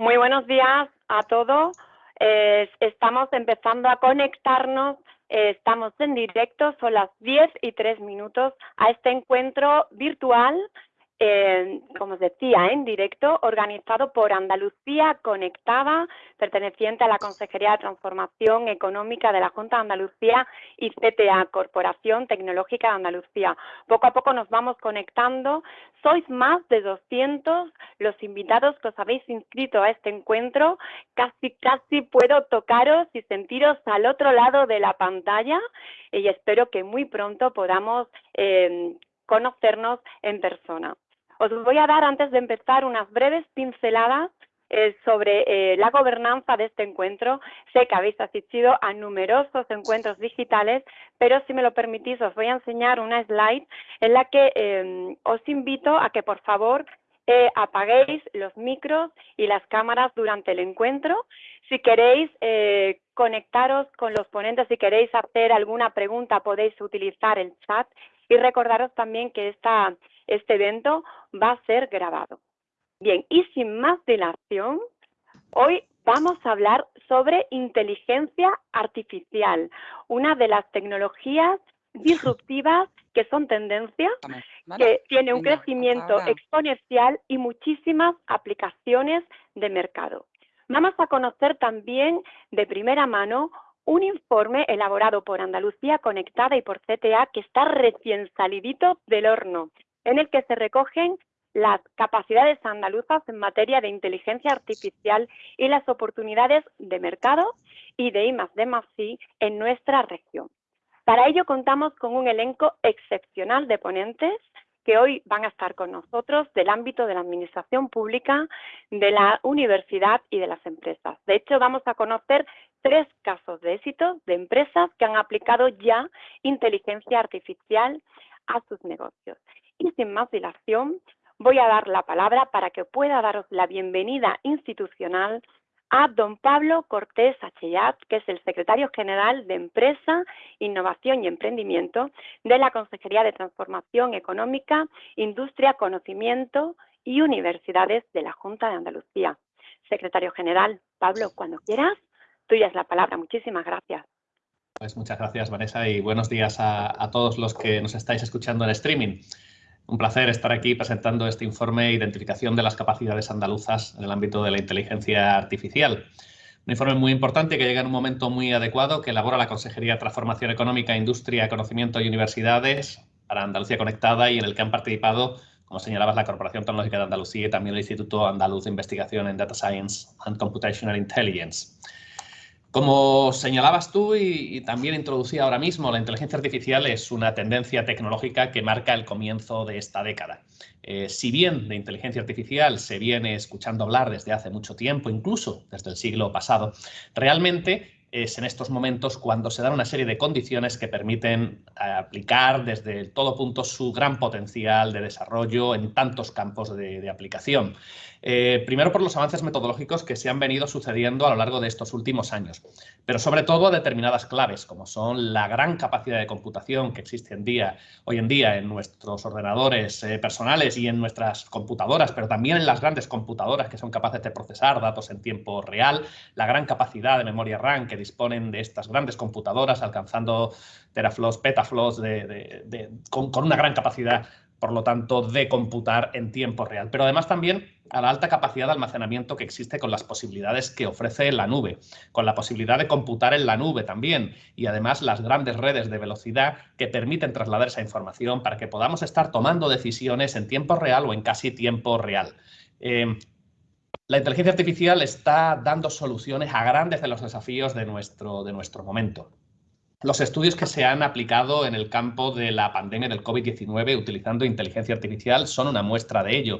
Muy buenos días a todos. Eh, estamos empezando a conectarnos, eh, estamos en directo, son las 10 y 3 minutos a este encuentro virtual como os decía, en directo, organizado por Andalucía Conectada, perteneciente a la Consejería de Transformación Económica de la Junta de Andalucía y CTA, Corporación Tecnológica de Andalucía. Poco a poco nos vamos conectando. Sois más de 200 los invitados que os habéis inscrito a este encuentro. Casi, casi puedo tocaros y sentiros al otro lado de la pantalla y espero que muy pronto podamos eh, conocernos en persona. Os voy a dar, antes de empezar, unas breves pinceladas eh, sobre eh, la gobernanza de este encuentro. Sé que habéis asistido a numerosos encuentros digitales, pero si me lo permitís os voy a enseñar una slide en la que em, os invito a que por favor eh, apaguéis los micros y las cámaras durante el encuentro. Si queréis conectaros con los ponentes, si queréis hacer alguna pregunta podéis utilizar el chat y recordaros también que esta este evento va a ser grabado. Bien, y sin más dilación, hoy vamos a hablar sobre inteligencia artificial, una de las tecnologías disruptivas que son tendencia, que tiene un crecimiento exponencial y muchísimas aplicaciones de mercado. Vamos a conocer también de primera mano un informe elaborado por Andalucía Conectada y por CTA que está recién salidito del horno en el que se recogen las capacidades andaluzas en materia de inteligencia artificial y las oportunidades de mercado y de I+D+I en nuestra región. Para ello contamos con un elenco excepcional de ponentes que hoy van a estar con nosotros del ámbito de la administración pública, de la universidad y de las empresas. De hecho, vamos a conocer tres casos de éxito de empresas que han aplicado ya inteligencia artificial a sus negocios. Y sin más dilación, voy a dar la palabra para que pueda daros la bienvenida institucional a don Pablo Cortés Achellat, que es el secretario general de Empresa, Innovación y Emprendimiento de la Consejería de Transformación Económica, Industria, Conocimiento y Universidades de la Junta de Andalucía. Secretario general, Pablo, cuando quieras, tuya es la palabra. Muchísimas gracias. Pues muchas gracias, Vanessa, y buenos días a, a todos los que nos estáis escuchando en streaming. Un placer estar aquí presentando este informe de identificación de las capacidades andaluzas en el ámbito de la inteligencia artificial. Un informe muy importante que llega en un momento muy adecuado que elabora la Consejería de Transformación Económica, Industria, Conocimiento y Universidades para Andalucía Conectada y en el que han participado, como señalabas, la Corporación Tecnológica de Andalucía y también el Instituto Andaluz de Investigación en Data Science and Computational Intelligence. Como señalabas tú y, también introducía ahora mismo, la inteligencia artificial es una tendencia tecnológica que marca el comienzo de esta década. Eh, si bien de inteligencia artificial se viene escuchando hablar desde hace mucho tiempo, incluso desde el siglo pasado, realmente es en estos momentos cuando se dan una serie de condiciones que permiten eh, aplicar desde todo punto su gran potencial de desarrollo en tantos campos de, aplicación. Eh, primero por los avances metodológicos que se han venido sucediendo a lo largo de estos últimos años, pero sobre todo determinadas claves, como son la gran capacidad de computación que existe en día, hoy en día en nuestros ordenadores eh, personales y en nuestras computadoras, pero también en las grandes computadoras que son capaces de procesar datos en tiempo real, la gran capacidad de memoria RAM que disponen de estas grandes computadoras, alcanzando teraflops, petaflops, con, una gran capacidad, por lo tanto, de computar en tiempo real. Pero además también a la alta capacidad de almacenamiento que existe con las posibilidades que ofrece la nube, con la posibilidad de computar en la nube también y además las grandes redes de velocidad que permiten trasladar esa información para que podamos estar tomando decisiones en tiempo real o en casi tiempo real. Eh, la inteligencia artificial está dando soluciones a grandes de los desafíos de nuestro, de nuestro momento. Los estudios que se han aplicado en el campo de la pandemia del COVID-19 utilizando inteligencia artificial son una muestra de ello.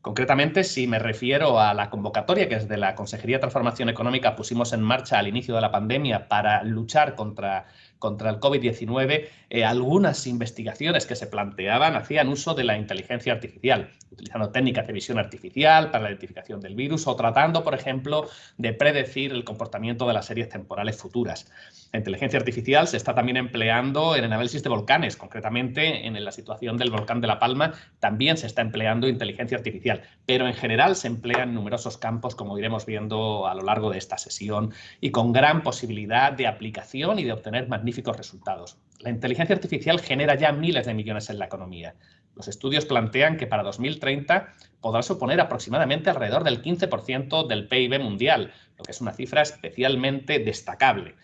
Concretamente, si me refiero a la convocatoria que desde la Consejería de Transformación Económica pusimos en marcha al inicio de la pandemia para luchar contra contra el COVID-19, eh, algunas investigaciones que se planteaban hacían uso de la inteligencia artificial, utilizando técnicas de visión artificial para la identificación del virus o tratando, por ejemplo, de predecir el comportamiento de las series temporales futuras. La inteligencia artificial se está también empleando en el análisis de volcanes, concretamente en la situación del volcán de La Palma también se está empleando inteligencia artificial, pero en general se emplea en numerosos campos, como iremos viendo a lo largo de esta sesión, y con gran posibilidad de aplicación y de obtener magníficos resultados. La inteligencia artificial genera ya miles de millones en la economía. Los estudios plantean que para 2030 podrá suponer aproximadamente alrededor del 15% del PIB mundial, lo que es una cifra especialmente destacable.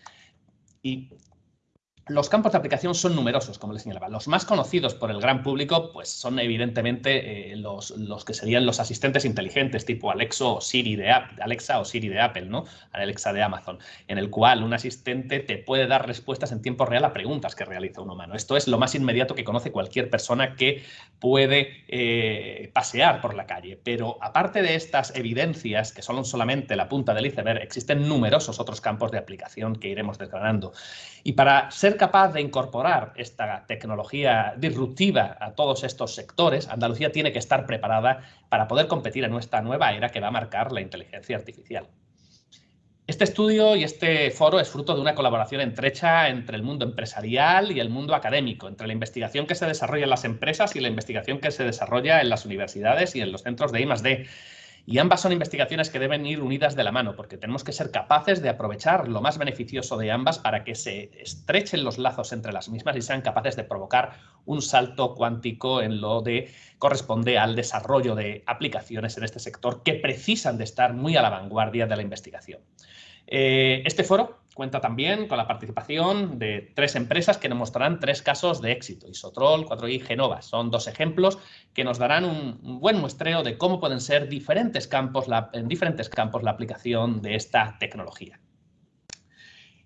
Y los campos de aplicación son numerosos, como les señalaba. Los más conocidos por el gran público pues son evidentemente eh, los, que serían los asistentes inteligentes tipo Alexa o Siri de, Alexa o Siri de Apple, ¿no? Alexa de Amazon, en el cual un asistente te puede dar respuestas en tiempo real a preguntas que realiza un humano. Esto es lo más inmediato que conoce cualquier persona que puede eh, pasear por la calle. Pero aparte de estas evidencias, que son solamente la punta del iceberg, existen numerosos otros campos de aplicación que iremos desgranando. Y para ser capaz de incorporar esta tecnología disruptiva a todos estos sectores, Andalucía tiene que estar preparada para poder competir en esta nueva era que va a marcar la inteligencia artificial. Este estudio y este foro es fruto de una colaboración estrecha entre el mundo empresarial y el mundo académico, entre la investigación que se desarrolla en las empresas y la investigación que se desarrolla en las universidades y en los centros de I+.D. Y ambas son investigaciones que deben ir unidas de la mano, porque tenemos que ser capaces de aprovechar lo más beneficioso de ambas para que se estrechen los lazos entre las mismas y sean capaces de provocar un salto cuántico en lo que corresponde al desarrollo de aplicaciones en este sector que precisan de estar muy a la vanguardia de la investigación. Eh, este foro cuenta también con la participación de tres empresas que nos mostrarán tres casos de éxito, Isotrol, 4i, Genova. Son dos ejemplos que nos darán un, buen muestreo de cómo pueden ser diferentes campos en diferentes campos la aplicación de esta tecnología.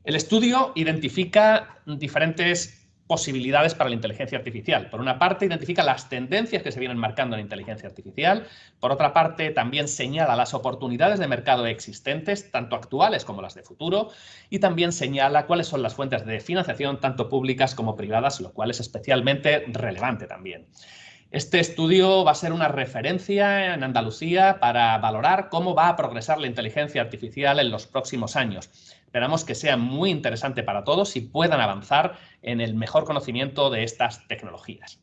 El estudio identifica diferentes posibilidades para la inteligencia artificial. Por una parte, identifica las tendencias que se vienen marcando en la inteligencia artificial. Por otra parte, también señala las oportunidades de mercado existentes, tanto actuales como las de futuro. Y también señala cuáles son las fuentes de financiación, tanto públicas como privadas, lo cual es especialmente relevante también. Este estudio va a ser una referencia en Andalucía para valorar cómo va a progresar la inteligencia artificial en los próximos años. Esperamos que sea muy interesante para todos y puedan avanzar en el mejor conocimiento de estas tecnologías.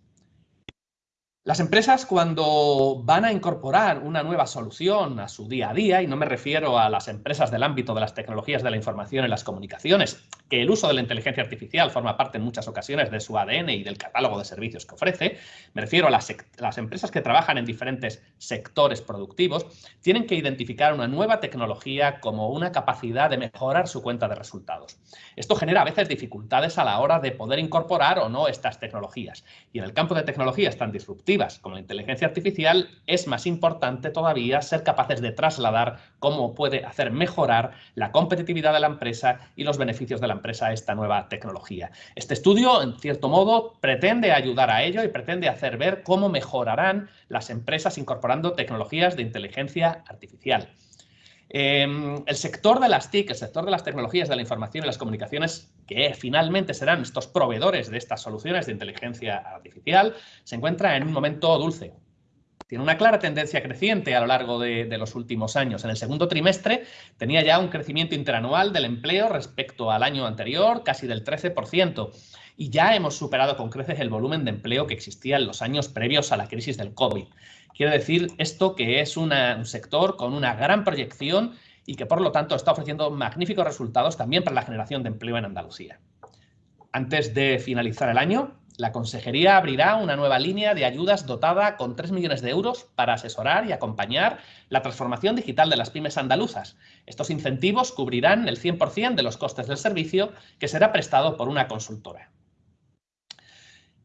Las empresas cuando van a incorporar una nueva solución a su día a día, y no me refiero a las empresas del ámbito de las tecnologías de la información y las comunicaciones, que el uso de la inteligencia artificial forma parte en muchas ocasiones de su ADN y del catálogo de servicios que ofrece, me refiero a las, empresas que trabajan en diferentes sectores productivos, tienen que identificar una nueva tecnología como una capacidad de mejorar su cuenta de resultados. Esto genera a veces dificultades a la hora de poder incorporar o no estas tecnologías. Y en el campo de tecnologías tan disruptivas, como la inteligencia artificial, es más importante todavía ser capaces de trasladar cómo puede hacer mejorar la competitividad de la empresa y los beneficios de la empresa a esta nueva tecnología. Este estudio, en cierto modo, pretende ayudar a ello y pretende hacer ver cómo mejorarán las empresas incorporando tecnologías de inteligencia artificial. Em, el sector de las TIC, el sector de las tecnologías de la información y las comunicaciones, que finalmente serán estos proveedores de estas soluciones de inteligencia artificial, se encuentra en un momento dulce. Tiene una clara tendencia creciente a lo largo de, de los últimos años. En el segundo trimestre tenía ya un crecimiento interanual del empleo respecto al año anterior, casi del 13%, y ya hemos superado con creces el volumen de empleo que existía en los años previos a la crisis del COVID. Quiere decir esto que es un sector con una gran proyección y que por lo tanto está ofreciendo magníficos resultados también para la generación de empleo en Andalucía. Antes de finalizar el año, la Consejería abrirá una nueva línea de ayudas dotada con 3 millones de euros para asesorar y acompañar la transformación digital de las pymes andaluzas. Estos incentivos cubrirán el 100% de los costes del servicio que será prestado por una consultora.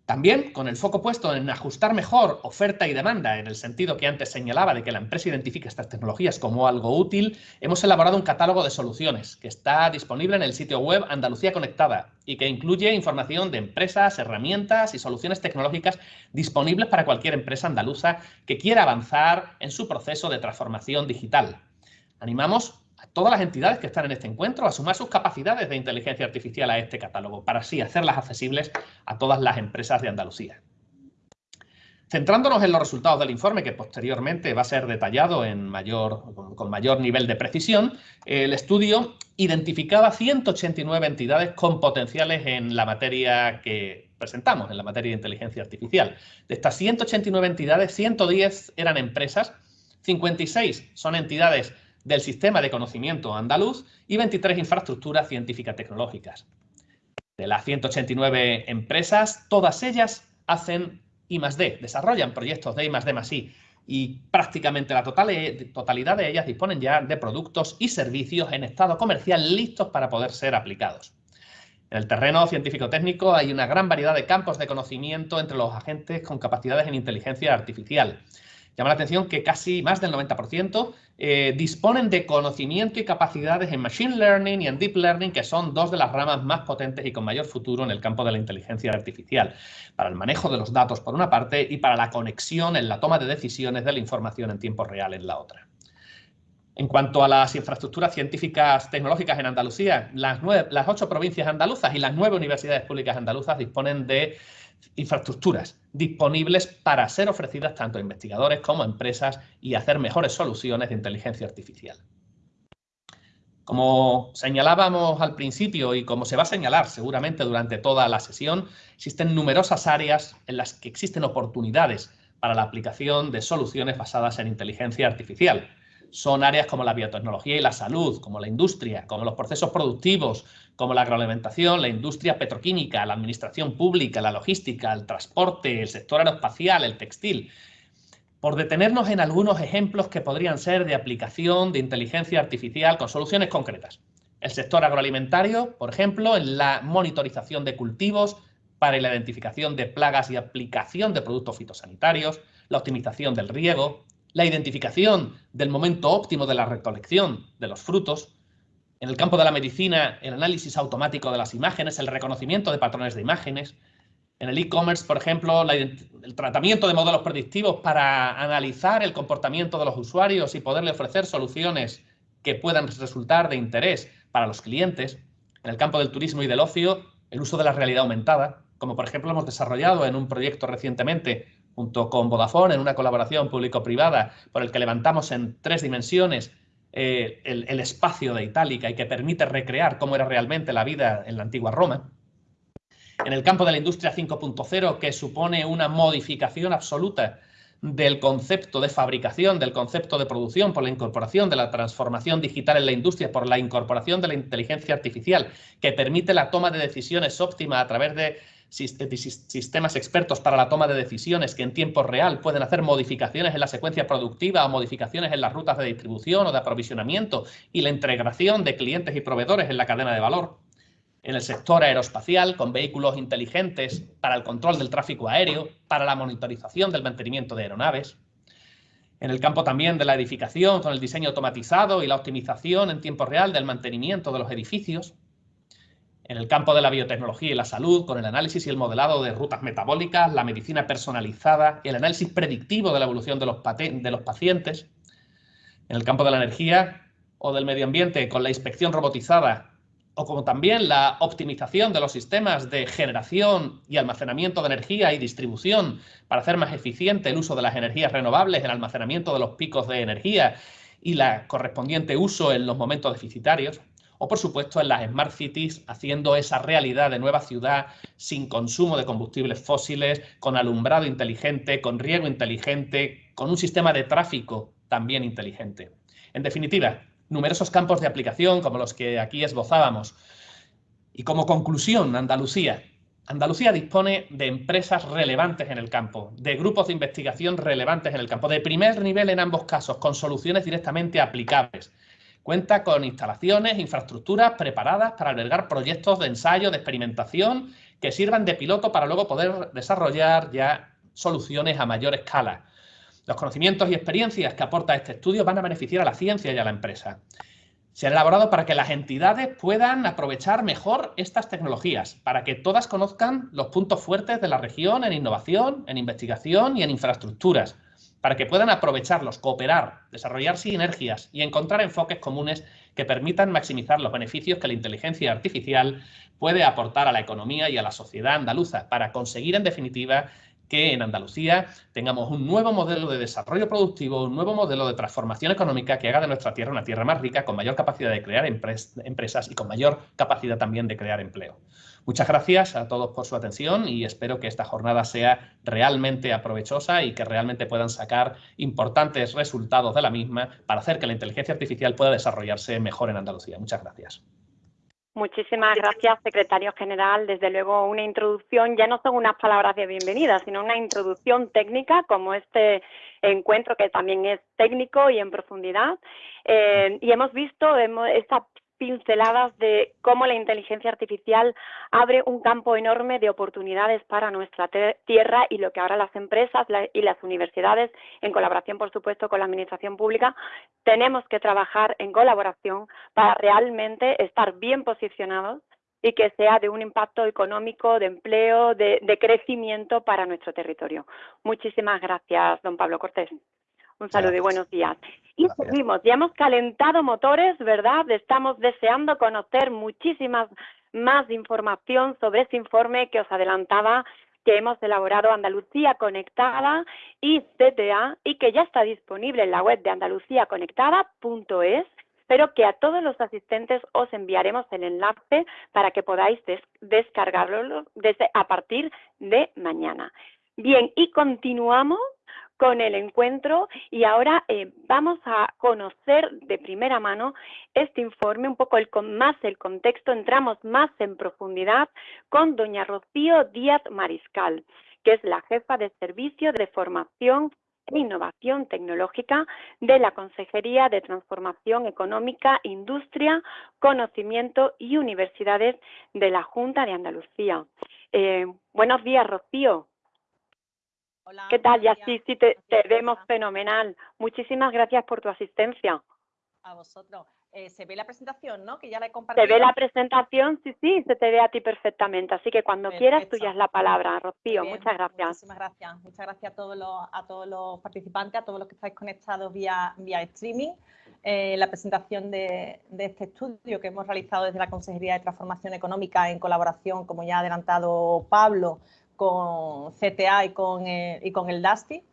También con el foco puesto en ajustar mejor oferta y demanda, en el sentido que antes señalaba de que la empresa identifique estas tecnologías como algo útil, hemos elaborado un catálogo de soluciones que está disponible en el sitio web Andalucía Conectada y que incluye información de empresas, herramientas y soluciones tecnológicas disponibles para cualquier empresa andaluza que quiera avanzar en su proceso de transformación digital. Animamos todas las entidades que están en este encuentro a sumar sus capacidades de inteligencia artificial a este catálogo, para así hacerlas accesibles a todas las empresas de Andalucía. Centrándonos en los resultados del informe, que posteriormente va a ser detallado en mayor, con mayor nivel de precisión, el estudio identificaba 189 entidades con potenciales en la materia que presentamos, en la materia de inteligencia artificial. De estas 189 entidades, 110 eran empresas, 56 son entidades del sistema de conocimiento andaluz y 23 infraestructuras científicas tecnológicas. De las 189 empresas, todas ellas hacen I D, desarrollan proyectos de I D más I y prácticamente la totalidad de ellas disponen ya de productos y servicios en estado comercial listos para poder ser aplicados. En el terreno científico-técnico hay una gran variedad de campos de conocimiento entre los agentes con capacidades en inteligencia artificial. Llama la atención que casi más del 90% eh, disponen de conocimiento y capacidades en Machine Learning y en Deep Learning, que son dos de las ramas más potentes y con mayor futuro en el campo de la inteligencia artificial, para el manejo de los datos por una parte y para la conexión en la toma de decisiones de la información en tiempo real en la otra. En cuanto a las infraestructuras científicas tecnológicas en Andalucía, las, las ocho provincias andaluzas y las nueve universidades públicas andaluzas disponen de infraestructuras disponibles para ser ofrecidas tanto a investigadores como a empresas y hacer mejores soluciones de inteligencia artificial. Como señalábamos al principio y como se va a señalar seguramente durante toda la sesión, existen numerosas áreas en las que existen oportunidades para la aplicación de soluciones basadas en inteligencia artificial son áreas como la biotecnología y la salud, como la industria, como los procesos productivos, como la agroalimentación, la industria petroquímica, la administración pública, la logística, el transporte, el sector aeroespacial, el textil. Por detenernos en algunos ejemplos que podrían ser de aplicación de inteligencia artificial con soluciones concretas. El sector agroalimentario, por ejemplo, en la monitorización de cultivos para la identificación de plagas y aplicación de productos fitosanitarios, la optimización del riego, la identificación del momento óptimo de la recolección de los frutos, en el campo de la medicina, el análisis automático de las imágenes, el reconocimiento de patrones de imágenes, en el e-commerce, por ejemplo, el tratamiento de modelos predictivos para analizar el comportamiento de los usuarios y poderle ofrecer soluciones que puedan resultar de interés para los clientes. En el campo del turismo y del ocio, el uso de la realidad aumentada, como por ejemplo hemos desarrollado en un proyecto recientemente junto con Vodafone en una colaboración público-privada por el que levantamos en tres dimensiones eh, el, el, espacio de Itálica y que permite recrear cómo era realmente la vida en la antigua Roma. En el campo de la industria 5.0, que supone una modificación absoluta del concepto de fabricación, del concepto de producción, por la incorporación de la transformación digital en la industria, por la incorporación de la inteligencia artificial, que permite la toma de decisiones óptima a través de sistemas expertos para la toma de decisiones que en tiempo real pueden hacer modificaciones en la secuencia productiva o modificaciones en las rutas de distribución o de aprovisionamiento y la integración de clientes y proveedores en la cadena de valor. En el sector aeroespacial, con vehículos inteligentes para el control del tráfico aéreo, para la monitorización del mantenimiento de aeronaves. En el campo también de la edificación, con el diseño automatizado y la optimización en tiempo real del mantenimiento de los edificios en el campo de la biotecnología y la salud, con el análisis y el modelado de rutas metabólicas, la medicina personalizada, el análisis predictivo de la evolución de los, de los pacientes, en el campo de la energía o del medio ambiente, con la inspección robotizada, o como también la optimización de los sistemas de generación y almacenamiento de energía y distribución para hacer más eficiente el uso de las energías renovables, el almacenamiento de los picos de energía y la correspondiente uso en los momentos deficitarios o por supuesto en las Smart Cities, haciendo esa realidad de nueva ciudad sin consumo de combustibles fósiles, con alumbrado inteligente, con riego inteligente, con un sistema de tráfico también inteligente. En definitiva, numerosos campos de aplicación como los que aquí esbozábamos. Y como conclusión, Andalucía. Andalucía dispone de empresas relevantes en el campo, de grupos de investigación relevantes en el campo, de primer nivel en ambos casos, con soluciones directamente aplicables. Cuenta con instalaciones, infraestructuras preparadas para albergar proyectos de ensayo, de experimentación, que sirvan de piloto para luego poder desarrollar ya soluciones a mayor escala. Los conocimientos y experiencias que aporta este estudio van a beneficiar a la ciencia y a la empresa. Se han elaborado para que las entidades puedan aprovechar mejor estas tecnologías, para que todas conozcan los puntos fuertes de la región en innovación, en investigación y en infraestructuras, para que puedan aprovecharlos, cooperar, desarrollar sinergias y encontrar enfoques comunes que permitan maximizar los beneficios que la inteligencia artificial puede aportar a la economía y a la sociedad andaluza para conseguir, en definitiva, que en Andalucía tengamos un nuevo modelo de desarrollo productivo, un nuevo modelo de transformación económica que haga de nuestra tierra una tierra más rica, con mayor capacidad de crear empresas y con mayor capacidad también de crear empleo. Muchas gracias a todos por su atención y espero que esta jornada sea realmente aprovechosa y que realmente puedan sacar importantes resultados de la misma para hacer que la inteligencia artificial pueda desarrollarse mejor en Andalucía. Muchas gracias. Muchísimas gracias, secretario general. Desde luego, una introducción, ya no son unas palabras de bienvenida, sino una introducción técnica, como este encuentro que también es técnico y en profundidad. Eh, y hemos visto esta pinceladas de cómo la inteligencia artificial abre un campo enorme de oportunidades para nuestra tierra y lo que ahora las empresas y las universidades, en colaboración, por supuesto, con la Administración Pública, tenemos que trabajar en colaboración para realmente estar bien posicionados y que sea de un impacto económico, de empleo, de, crecimiento para nuestro territorio. Muchísimas gracias, don Pablo Cortés. Un saludo y buenos días. Y seguimos, ya hemos calentado motores, ¿verdad? Estamos deseando conocer muchísimas más información sobre ese informe que os adelantaba que hemos elaborado Andalucía Conectada y CTA y que ya está disponible en la web de andaluciaconectada.es, pero que a todos los asistentes os enviaremos el enlace para que podáis descargarlo desde, a partir de mañana. Bien, y continuamos con el encuentro y ahora eh, vamos a conocer de primera mano este informe, un poco el, más el contexto, entramos más en profundidad con doña Rocío Díaz Mariscal, que es la jefa de Servicio de Formación e Innovación Tecnológica de la Consejería de Transformación Económica, Industria, Conocimiento y Universidades de la Junta de Andalucía. Eh, buenos días, Rocío. Hola, ¿Qué tal? Ya sí, sí, te, vemos fenomenal. Muchísimas gracias por tu asistencia. A vosotros. Eh, se ve la presentación, ¿no? Que ya la he compartido. Se ve la presentación, sí, sí, se te ve a ti perfectamente. Así que cuando quieras, tú ya es la palabra, Rocío. muchas gracias. Muchísimas gracias. Muchas gracias a todos los, a todos los participantes, a todos los que estáis conectados vía, vía streaming. Eh, la presentación de, de, este estudio que hemos realizado desde la Consejería de Transformación Económica en colaboración, como ya ha adelantado Pablo, con CTA y con, eh, y con el DASTI.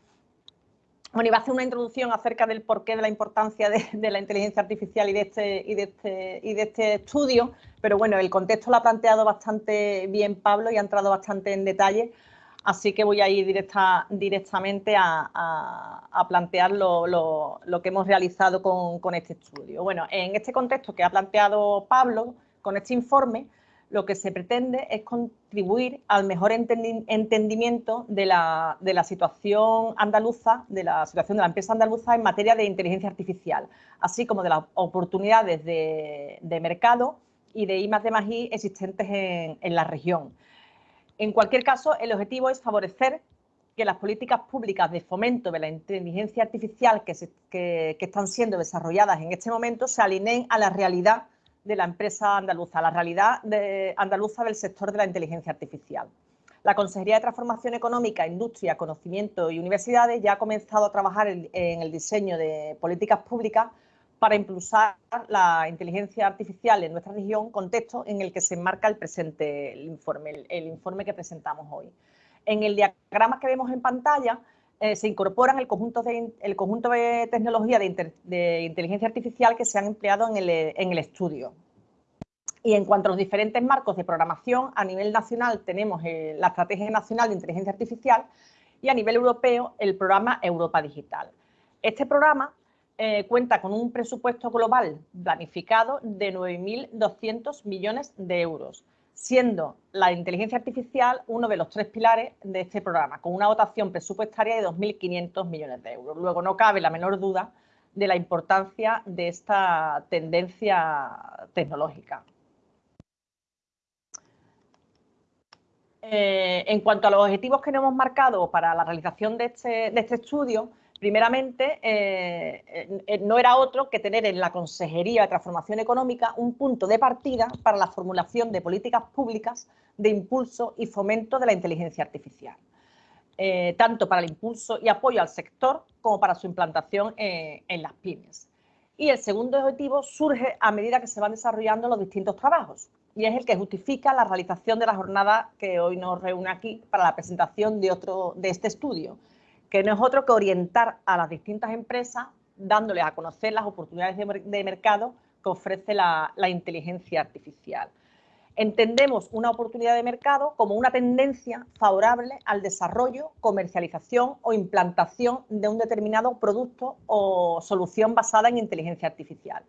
Bueno, iba a hacer una introducción acerca del porqué de la importancia de, la inteligencia artificial y de, este, y, de este, y de este estudio, pero bueno, el contexto lo ha planteado bastante bien Pablo y ha entrado bastante en detalle, así que voy a ir directa, directamente a, a, plantear lo, lo, lo, que hemos realizado con, con este estudio. Bueno, en este contexto que ha planteado Pablo, con este informe, lo que se pretende es contribuir al mejor entendimiento de la, situación andaluza, de la situación de la empresa andaluza en materia de inteligencia artificial, así como de las oportunidades de, mercado y de I más I existentes en, la región. En cualquier caso, el objetivo es favorecer que las políticas públicas de fomento de la inteligencia artificial que están siendo desarrolladas en este momento se alineen a la realidad de la empresa andaluza, la realidad andaluza del sector de la inteligencia artificial. La Consejería de Transformación Económica, Industria, Conocimiento y Universidades ya ha comenzado a trabajar en, el diseño de políticas públicas para impulsar la inteligencia artificial en nuestra región, contexto en el que se enmarca el presente informe, el, informe que presentamos hoy. En el diagrama que vemos en pantalla eh, se incorporan el conjunto de, el conjunto de tecnologías de, inteligencia artificial que se han empleado en el, estudio. Y en cuanto a los diferentes marcos de programación, a nivel nacional tenemos eh, la Estrategia Nacional de Inteligencia Artificial y a nivel europeo el programa Europa Digital. Este programa eh, cuenta con un presupuesto global planificado de 9.200 millones de euros siendo la inteligencia artificial uno de los tres pilares de este programa, con una dotación presupuestaria de 2.500 millones de euros. Luego, no cabe la menor duda de la importancia de esta tendencia tecnológica. Eh, en cuanto a los objetivos que nos hemos marcado para la realización de este, de este estudio, primeramente, eh, eh, no era otro que tener en la Consejería de Transformación Económica un punto de partida para la formulación de políticas públicas de impulso y fomento de la inteligencia artificial. eh, tanto para el impulso y apoyo al sector como para su implantación en las pymes. Y el segundo objetivo surge a medida que se van desarrollando los distintos trabajos y es el que justifica la realización de la jornada que hoy nos reúne aquí para la presentación de, otro, de este estudio, que no es otro que orientar a las distintas empresas dándoles a conocer las oportunidades de, mercado que ofrece la inteligencia artificial. Entendemos una oportunidad de mercado como una tendencia favorable al desarrollo, comercialización o implantación de un determinado producto o solución basada en inteligencia artificial.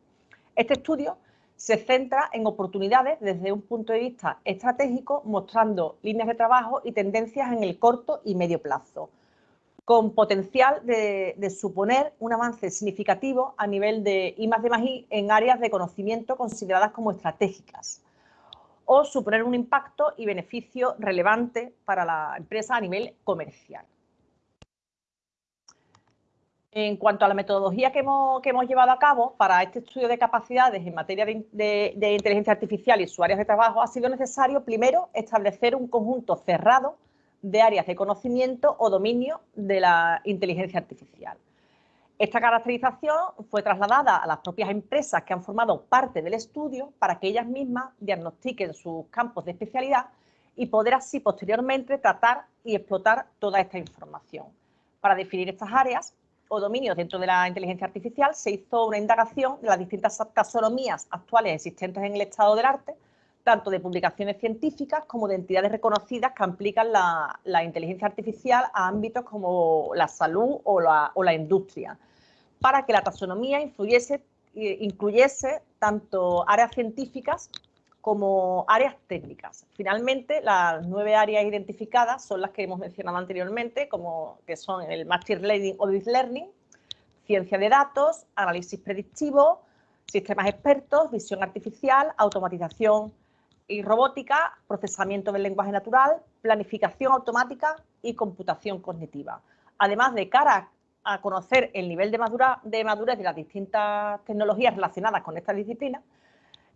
Este estudio se centra en oportunidades desde un punto de vista estratégico, mostrando líneas de trabajo y tendencias en el corto y medio plazo, con potencial de, suponer un avance significativo a nivel de I de I en áreas de conocimiento consideradas como estratégicas o suponer un impacto y beneficio relevante para la empresa a nivel comercial. En cuanto a la metodología que hemos, llevado a cabo para este estudio de capacidades en materia de, de, inteligencia artificial y sus áreas de trabajo, ha sido necesario primero establecer un conjunto cerrado de áreas de conocimiento o dominio de la inteligencia artificial. Esta caracterización fue trasladada a las propias empresas que han formado parte del estudio para que ellas mismas diagnostiquen sus campos de especialidad y poder así posteriormente tratar y explotar toda esta información. Para definir estas áreas o dominios dentro de la inteligencia artificial se hizo una indagación de las distintas taxonomías actuales existentes en el estado del arte, tanto de publicaciones científicas como de entidades reconocidas que aplican la, inteligencia artificial a ámbitos como la salud o la, industria, para que la taxonomía influyese, eh, incluyese tanto áreas científicas como áreas técnicas. Finalmente, las nueve áreas identificadas son las que hemos mencionado anteriormente, como que son el Machine Learning o Deep Learning, ciencia de datos, análisis predictivo, sistemas expertos, visión artificial, automatización y robótica, procesamiento del lenguaje natural, planificación automática y computación cognitiva. Además de cara a conocer el nivel de, madurez de las distintas tecnologías relacionadas con esta disciplina,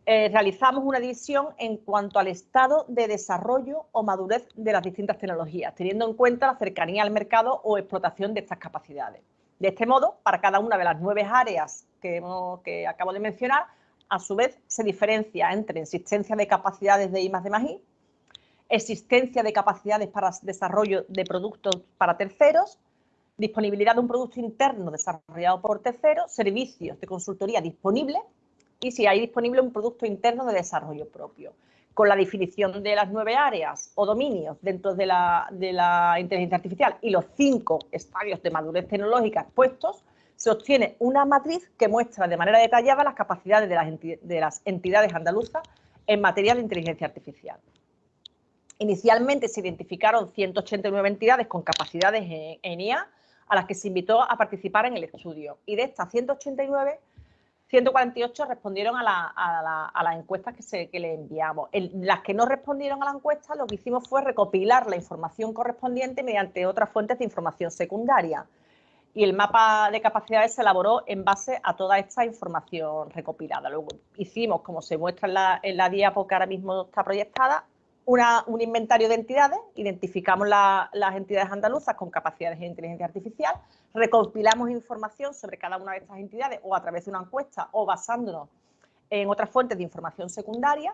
eh, realizamos una división en cuanto al estado de desarrollo o madurez de las distintas tecnologías, teniendo en cuenta la cercanía al mercado o explotación de estas capacidades. De este modo, para cada una de las nueve áreas que acabo de mencionar, a su vez, se diferencia entre existencia de capacidades de I de I, existencia de capacidades para desarrollo de productos para terceros, disponibilidad de un producto interno desarrollado por terceros, servicios de consultoría disponibles y si hay disponible un producto interno de desarrollo propio. Con la definición de las nueve áreas o dominios dentro de la, de la inteligencia artificial y los cinco estadios de madurez tecnológica expuestos, se obtiene una matriz que muestra de manera detallada las capacidades de las, entidades andaluzas en materia de inteligencia artificial. Inicialmente se identificaron 189 entidades con capacidades en, IA a las que se invitó a participar en el estudio. Y de estas 189, 148 respondieron a la, encuesta que, se, le enviamos. las que no respondieron a la encuesta, lo que hicimos fue recopilar la información correspondiente mediante otras fuentes de información secundaria y el mapa de capacidades se elaboró en base a toda esta información recopilada. Luego hicimos, como se muestra en la, en diapo que ahora mismo está proyectada, un inventario de entidades, identificamos las entidades andaluzas con capacidades de inteligencia artificial, recopilamos información sobre cada una de estas entidades o a través de una encuesta o basándonos en otras fuentes de información secundaria,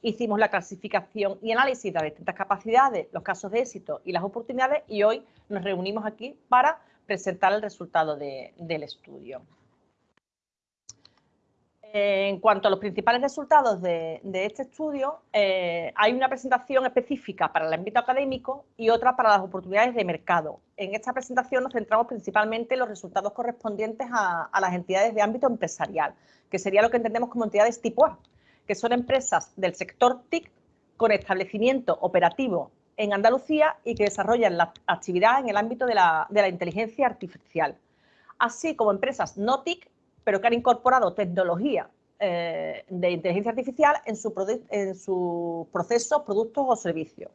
hicimos la clasificación y análisis de las distintas capacidades, los casos de éxito y las oportunidades y hoy nos reunimos aquí para presentar el resultado del estudio. En cuanto a los principales resultados de, este estudio, eh, hay una presentación específica para el ámbito académico y otra para las oportunidades de mercado. En esta presentación nos centramos principalmente en los resultados correspondientes a, a las entidades de ámbito empresarial, que sería lo que entendemos como entidades tipo A, que son empresas del sector TIC con establecimiento operativo en Andalucía y que desarrollan la actividad en el ámbito de la, inteligencia artificial, así como empresas no TIC, pero que han incorporado tecnología eh, de inteligencia artificial en su, en su proceso, productos o servicios.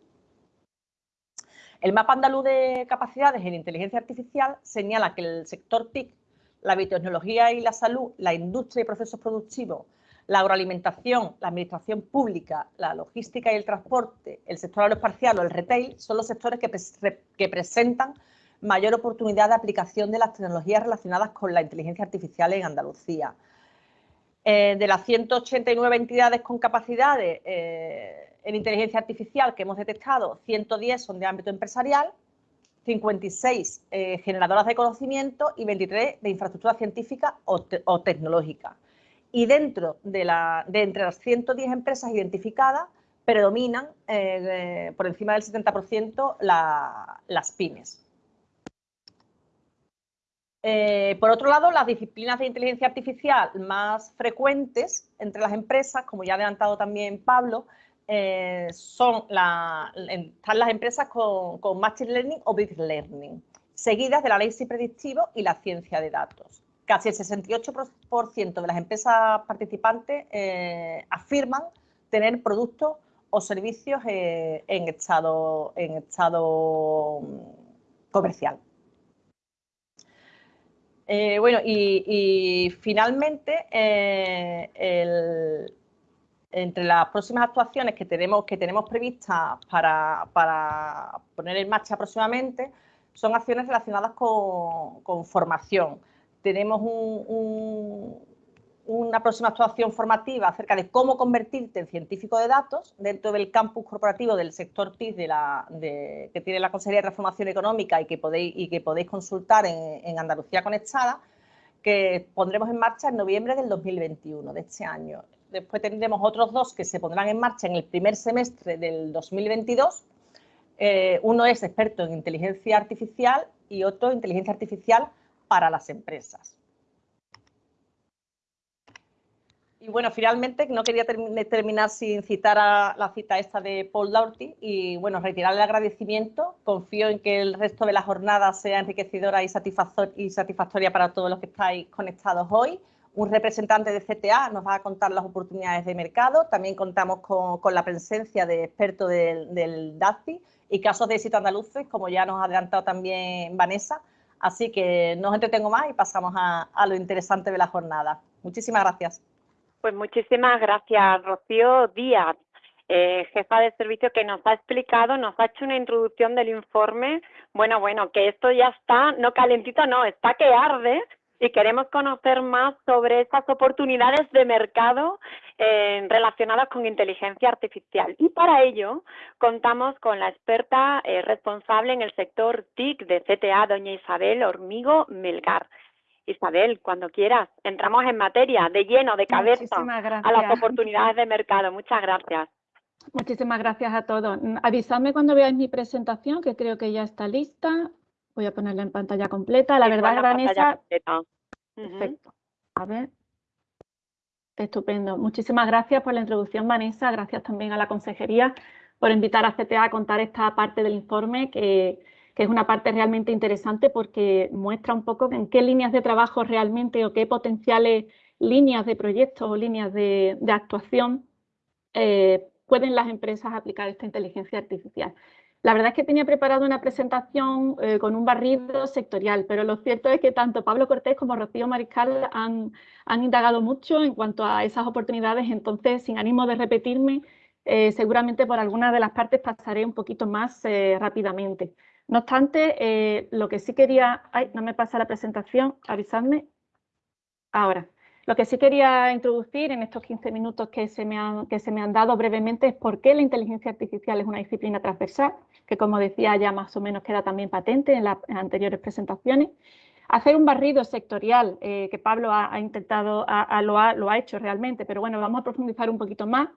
El mapa andaluz de capacidades en inteligencia artificial señala que el sector TIC, la biotecnología y la salud, la industria y procesos productivos, la agroalimentación, la administración pública, la logística y el transporte, el sector aeroespacial o el retail son los sectores que, presentan mayor oportunidad de aplicación de las tecnologías relacionadas con la inteligencia artificial en Andalucía. Eh, de las 189 entidades con capacidades eh, en inteligencia artificial que hemos detectado, 110 son de ámbito empresarial, 56 eh, generadoras de conocimiento y 23 de infraestructura científica o tecnológica y dentro de, la, de entre las 110 empresas identificadas predominan eh, por encima del 70% las pymes. Eh, por otro lado, las disciplinas de inteligencia artificial más frecuentes entre las empresas, como ya ha adelantado también Pablo, eh, son la, están las empresas con, Machine Learning o Big Learning, seguidas del análisis predictivo y la ciencia de datos casi el 68% de las empresas participantes eh, afirman tener productos o servicios eh, en, estado, en estado mm, comercial. Eh, bueno, y, finalmente, entre las próximas actuaciones que tenemos, que tenemos previstas para, poner en marcha próximamente, son acciones relacionadas con formación tenemos una próxima actuación formativa acerca de cómo convertirte en científico de datos dentro del campus corporativo del sector TIC que tiene la Consejería de Transformación Económica y que podéis, y que podéis consultar en, Andalucía Conectada, que pondremos en marcha en noviembre del 2021, de este año. Después tendremos otros dos que se pondrán en marcha en el primer semestre del 2022. Eh, uno es experto en inteligencia artificial y otro inteligencia artificial para las empresas. Y bueno, finalmente no quería terminar sin citar a la cita esta de Paul Daugherty y bueno, retirar el agradecimiento. Confío en que el resto de la jornada sea enriquecedora y satisfactoria para todos los que estáis conectados hoy. Un representante de CTA nos va a contar las oportunidades de mercado. También contamos con, la presencia de expertos del, del DACI y casos de éxito andaluces, como ya nos ha adelantado también Vanessa, Así que no os entretengo más y pasamos a, lo interesante de la jornada. Muchísimas gracias. Pues muchísimas gracias, Rocío Díaz, eh, jefa de servicio, que nos ha explicado, nos ha hecho una introducción del informe. Bueno, bueno, que esto ya está, no calentito, no, está que arde y queremos conocer más sobre estas oportunidades de mercado eh, relacionadas con inteligencia artificial. Y para ello contamos con la experta eh, responsable en el sector TIC de CTA, doña Isabel Hormigo Melgar. Isabel, cuando quieras, entramos en materia, de lleno, de cabeza, a las oportunidades de mercado. Muchas gracias. Muchísimas gracias a todos. Avisadme cuando veáis mi presentación, que creo que ya está lista. Voy a ponerla en pantalla completa. La verdad, Vanessa... Perfecto. A ver. Estupendo. Muchísimas gracias por la introducción, Vanessa. Gracias también a la consejería por invitar a CTA a contar esta parte del informe, que, es una parte realmente interesante porque muestra un poco en qué líneas de trabajo realmente o qué potenciales líneas de proyectos o líneas de, actuación eh, pueden las empresas aplicar esta inteligencia artificial. La verdad es que tenía preparado una presentación eh, con un barrido sectorial, pero lo cierto es que tanto Pablo Cortés como Rocío Mariscal han, indagado mucho en cuanto a esas oportunidades, entonces, sin ánimo de repetirme, eh, seguramente por algunas de las partes pasaré un poquito más eh, rápidamente. No obstante, lo que sí quería... Ay, no me pasa la presentación, avisadme. Ahora. Lo que sí quería introducir en estos 15 minutos que se, me han, que se me han dado brevemente es por qué la inteligencia artificial es una disciplina transversal, que como decía ya más o menos queda también patente en las anteriores presentaciones. Hacer un barrido sectorial, eh, que Pablo ha, intentado, lo, ha, lo ha hecho realmente, pero bueno, vamos a profundizar un poquito más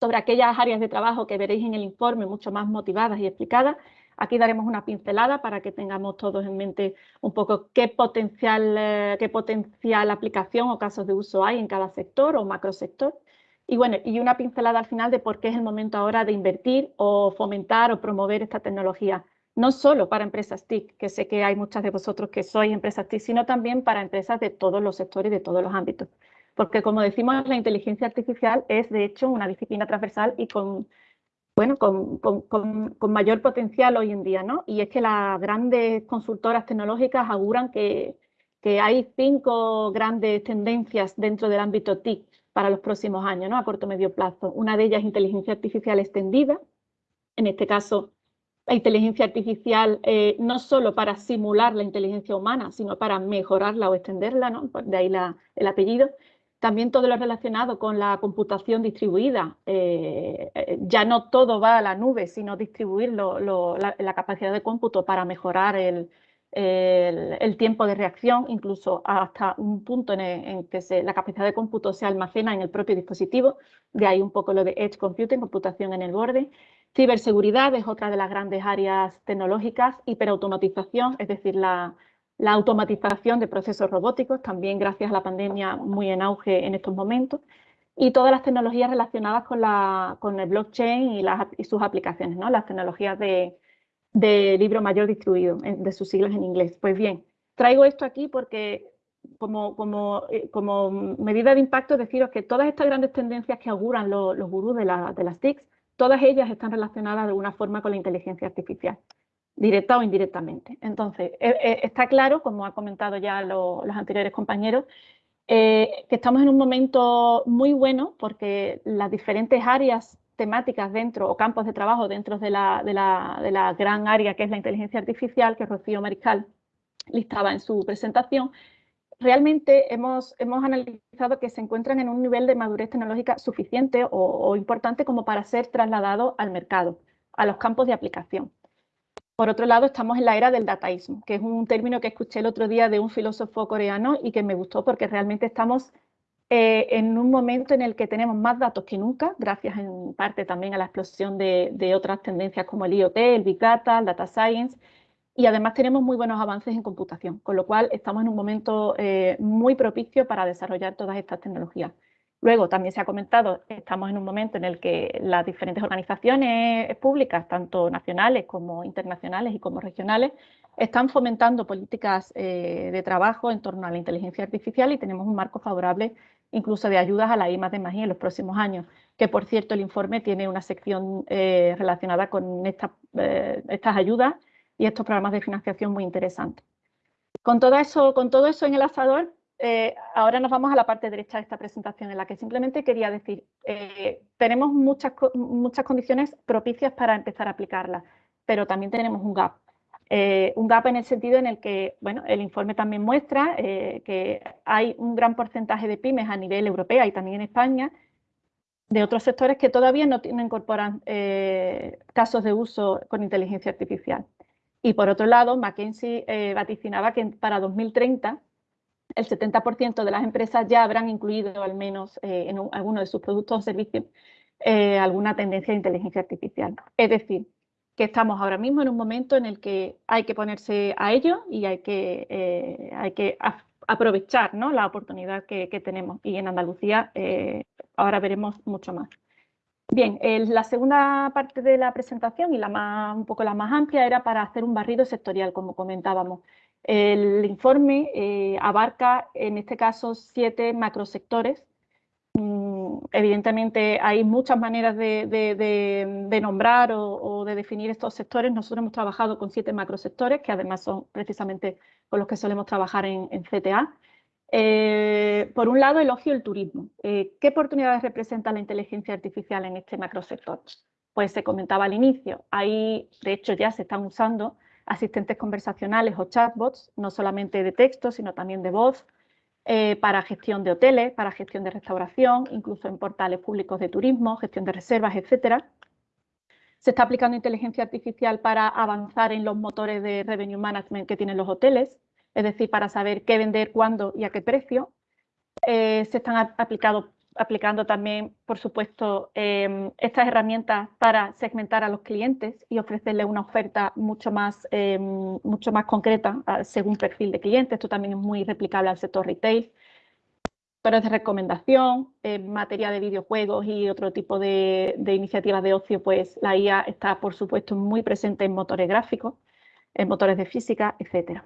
sobre aquellas áreas de trabajo que veréis en el informe mucho más motivadas y explicadas Aquí daremos una pincelada para que tengamos todos en mente un poco qué potencial, eh, qué potencial aplicación o casos de uso hay en cada sector o macrosector. Y bueno, y una pincelada al final de por qué es el momento ahora de invertir o fomentar o promover esta tecnología, no solo para empresas TIC, que sé que hay muchas de vosotros que sois empresas TIC, sino también para empresas de todos los sectores y de todos los ámbitos. Porque como decimos, la inteligencia artificial es de hecho una disciplina transversal y con bueno, con, mayor potencial hoy en día, ¿no? Y es que las grandes consultoras tecnológicas auguran que, hay cinco grandes tendencias dentro del ámbito TIC para los próximos años, ¿no? a corto medio plazo. Una de ellas es inteligencia artificial extendida, en este caso la inteligencia artificial eh, no solo para simular la inteligencia humana, sino para mejorarla o extenderla, ¿no? de ahí el apellido. También todo lo relacionado con la computación distribuida. Eh, eh, ya no todo va a la nube, sino distribuir la, capacidad de cómputo para mejorar el, tiempo de reacción, incluso hasta un punto en, que la capacidad de cómputo se almacena en el propio dispositivo. De ahí un poco lo de Edge Computing, computación en el borde. Ciberseguridad es otra de las grandes áreas tecnológicas, hiperautomatización, es decir, la, automatización de procesos robóticos, también gracias a la pandemia muy en auge en estos momentos, y todas las tecnologías relacionadas con, la, con el blockchain y, las, y sus aplicaciones, ¿no? las tecnologías de, libro mayor distribuido, de sus siglas en inglés. Pues bien, traigo esto aquí porque como, como, eh, como medida de impacto deciros que todas estas grandes tendencias que auguran los, los gurús de, de las TICs todas ellas están relacionadas de alguna forma con la inteligencia artificial, directa o indirectamente. Entonces, e, e, está claro, como ha comentado ya los anteriores compañeros, eh, que estamos en un momento muy bueno porque las diferentes áreas temáticas dentro o campos de trabajo dentro de la, gran área que es la inteligencia artificial que Rocío Mariscal listaba en su presentación, realmente hemos, analizado que se encuentran en un nivel de madurez tecnológica suficiente o, importante como para ser trasladados al mercado, a los campos de aplicación. Por otro lado, estamos en la era del dataísmo, que es un término que escuché el otro día de un filósofo coreano y que me gustó porque realmente estamos eh, en un momento en el que tenemos más datos que nunca, gracias en parte también a la explosión de, otras tendencias como el IoT, el Big Data, el Data Science, y además tenemos muy buenos avances en computación, con lo cual estamos en un momento eh, muy propicio para desarrollar todas estas tecnologías. Luego, también se ha comentado, estamos en un momento en el que las diferentes organizaciones públicas, tanto nacionales como internacionales y como regionales, están fomentando políticas eh, de trabajo en torno a la inteligencia artificial y tenemos un marco favorable incluso de ayudas a la I de en los próximos años, que por cierto el informe tiene una sección eh, relacionada con estas ayudas y estos programas de financiación muy interesantes. Con todo eso, con todo eso en el asador, eh, ahora nos vamos a la parte derecha de esta presentación en la que simplemente quería decir, eh, tenemos muchas, muchas condiciones propicias para empezar a aplicarla, pero también tenemos un gap. Eh, un gap en el sentido en el que, bueno, el informe también muestra que hay un gran porcentaje de pymes a nivel europeo y también en España de otros sectores que todavía no, no incorporan casos de uso con inteligencia artificial. Y por otro lado, McKinsey eh, vaticinaba que para 2030 el 70% de las empresas ya habrán incluido al menos eh, en alguno de sus productos o servicios eh, alguna tendencia de inteligencia artificial. Es decir, que estamos ahora mismo en un momento en el que hay que ponerse a ello y hay que, hay que aprovechar ¿no? la oportunidad que, que, tenemos. Y en Andalucía ahora veremos mucho más. Bien, la segunda parte de la presentación y la más, un poco la más amplia era para hacer un barrido sectorial, como comentábamos. El informe eh, abarca, en este caso, siete macrosectores. Mm, evidentemente hay muchas maneras de, nombrar o, de definir estos sectores. Nosotros hemos trabajado con siete macrosectores, que además son precisamente con los que solemos trabajar en CTA. Eh, por un lado, elogio el turismo. Eh, ¿Qué oportunidades representa la inteligencia artificial en este macrosector? Pues se comentaba al inicio, ahí de hecho ya se están usando asistentes conversacionales o chatbots, no solamente de texto, sino también de voz, eh, para gestión de hoteles, para gestión de restauración, incluso en portales públicos de turismo, gestión de reservas, etc. Se está aplicando inteligencia artificial para avanzar en los motores de revenue management que tienen los hoteles, es decir, para saber qué vender, cuándo y a qué precio. Eh, se están aplicando también, por supuesto, em, estas herramientas para segmentar a los clientes y ofrecerles una oferta mucho más, em, mucho más concreta ah, según perfil de cliente. Esto también es muy replicable al sector retail. Pero de recomendación, en materia de videojuegos y otro tipo de, de iniciativas de ocio, pues la IA está, por supuesto, muy presente en motores gráficos, en motores de física, etcétera.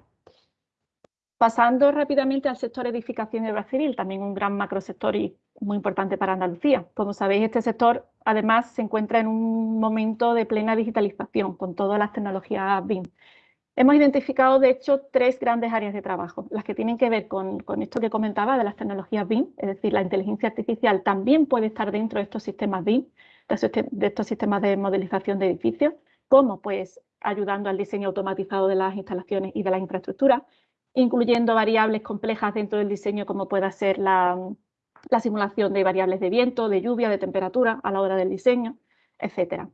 Pasando rápidamente al sector edificación y obra civil, también un gran macrosector y muy importante para Andalucía. Como sabéis, este sector además se encuentra en un momento de plena digitalización con todas las tecnologías BIM. Hemos identificado, de hecho, tres grandes áreas de trabajo, las que tienen que ver con, esto que comentaba de las tecnologías BIM, es decir, la inteligencia artificial también puede estar dentro de estos sistemas BIM, de estos sistemas de modelización de edificios, como pues ayudando al diseño automatizado de las instalaciones y de la infraestructura, incluyendo variables complejas dentro del diseño como pueda ser la, la simulación de variables de viento, de lluvia, de temperatura a la hora del diseño, etcétera.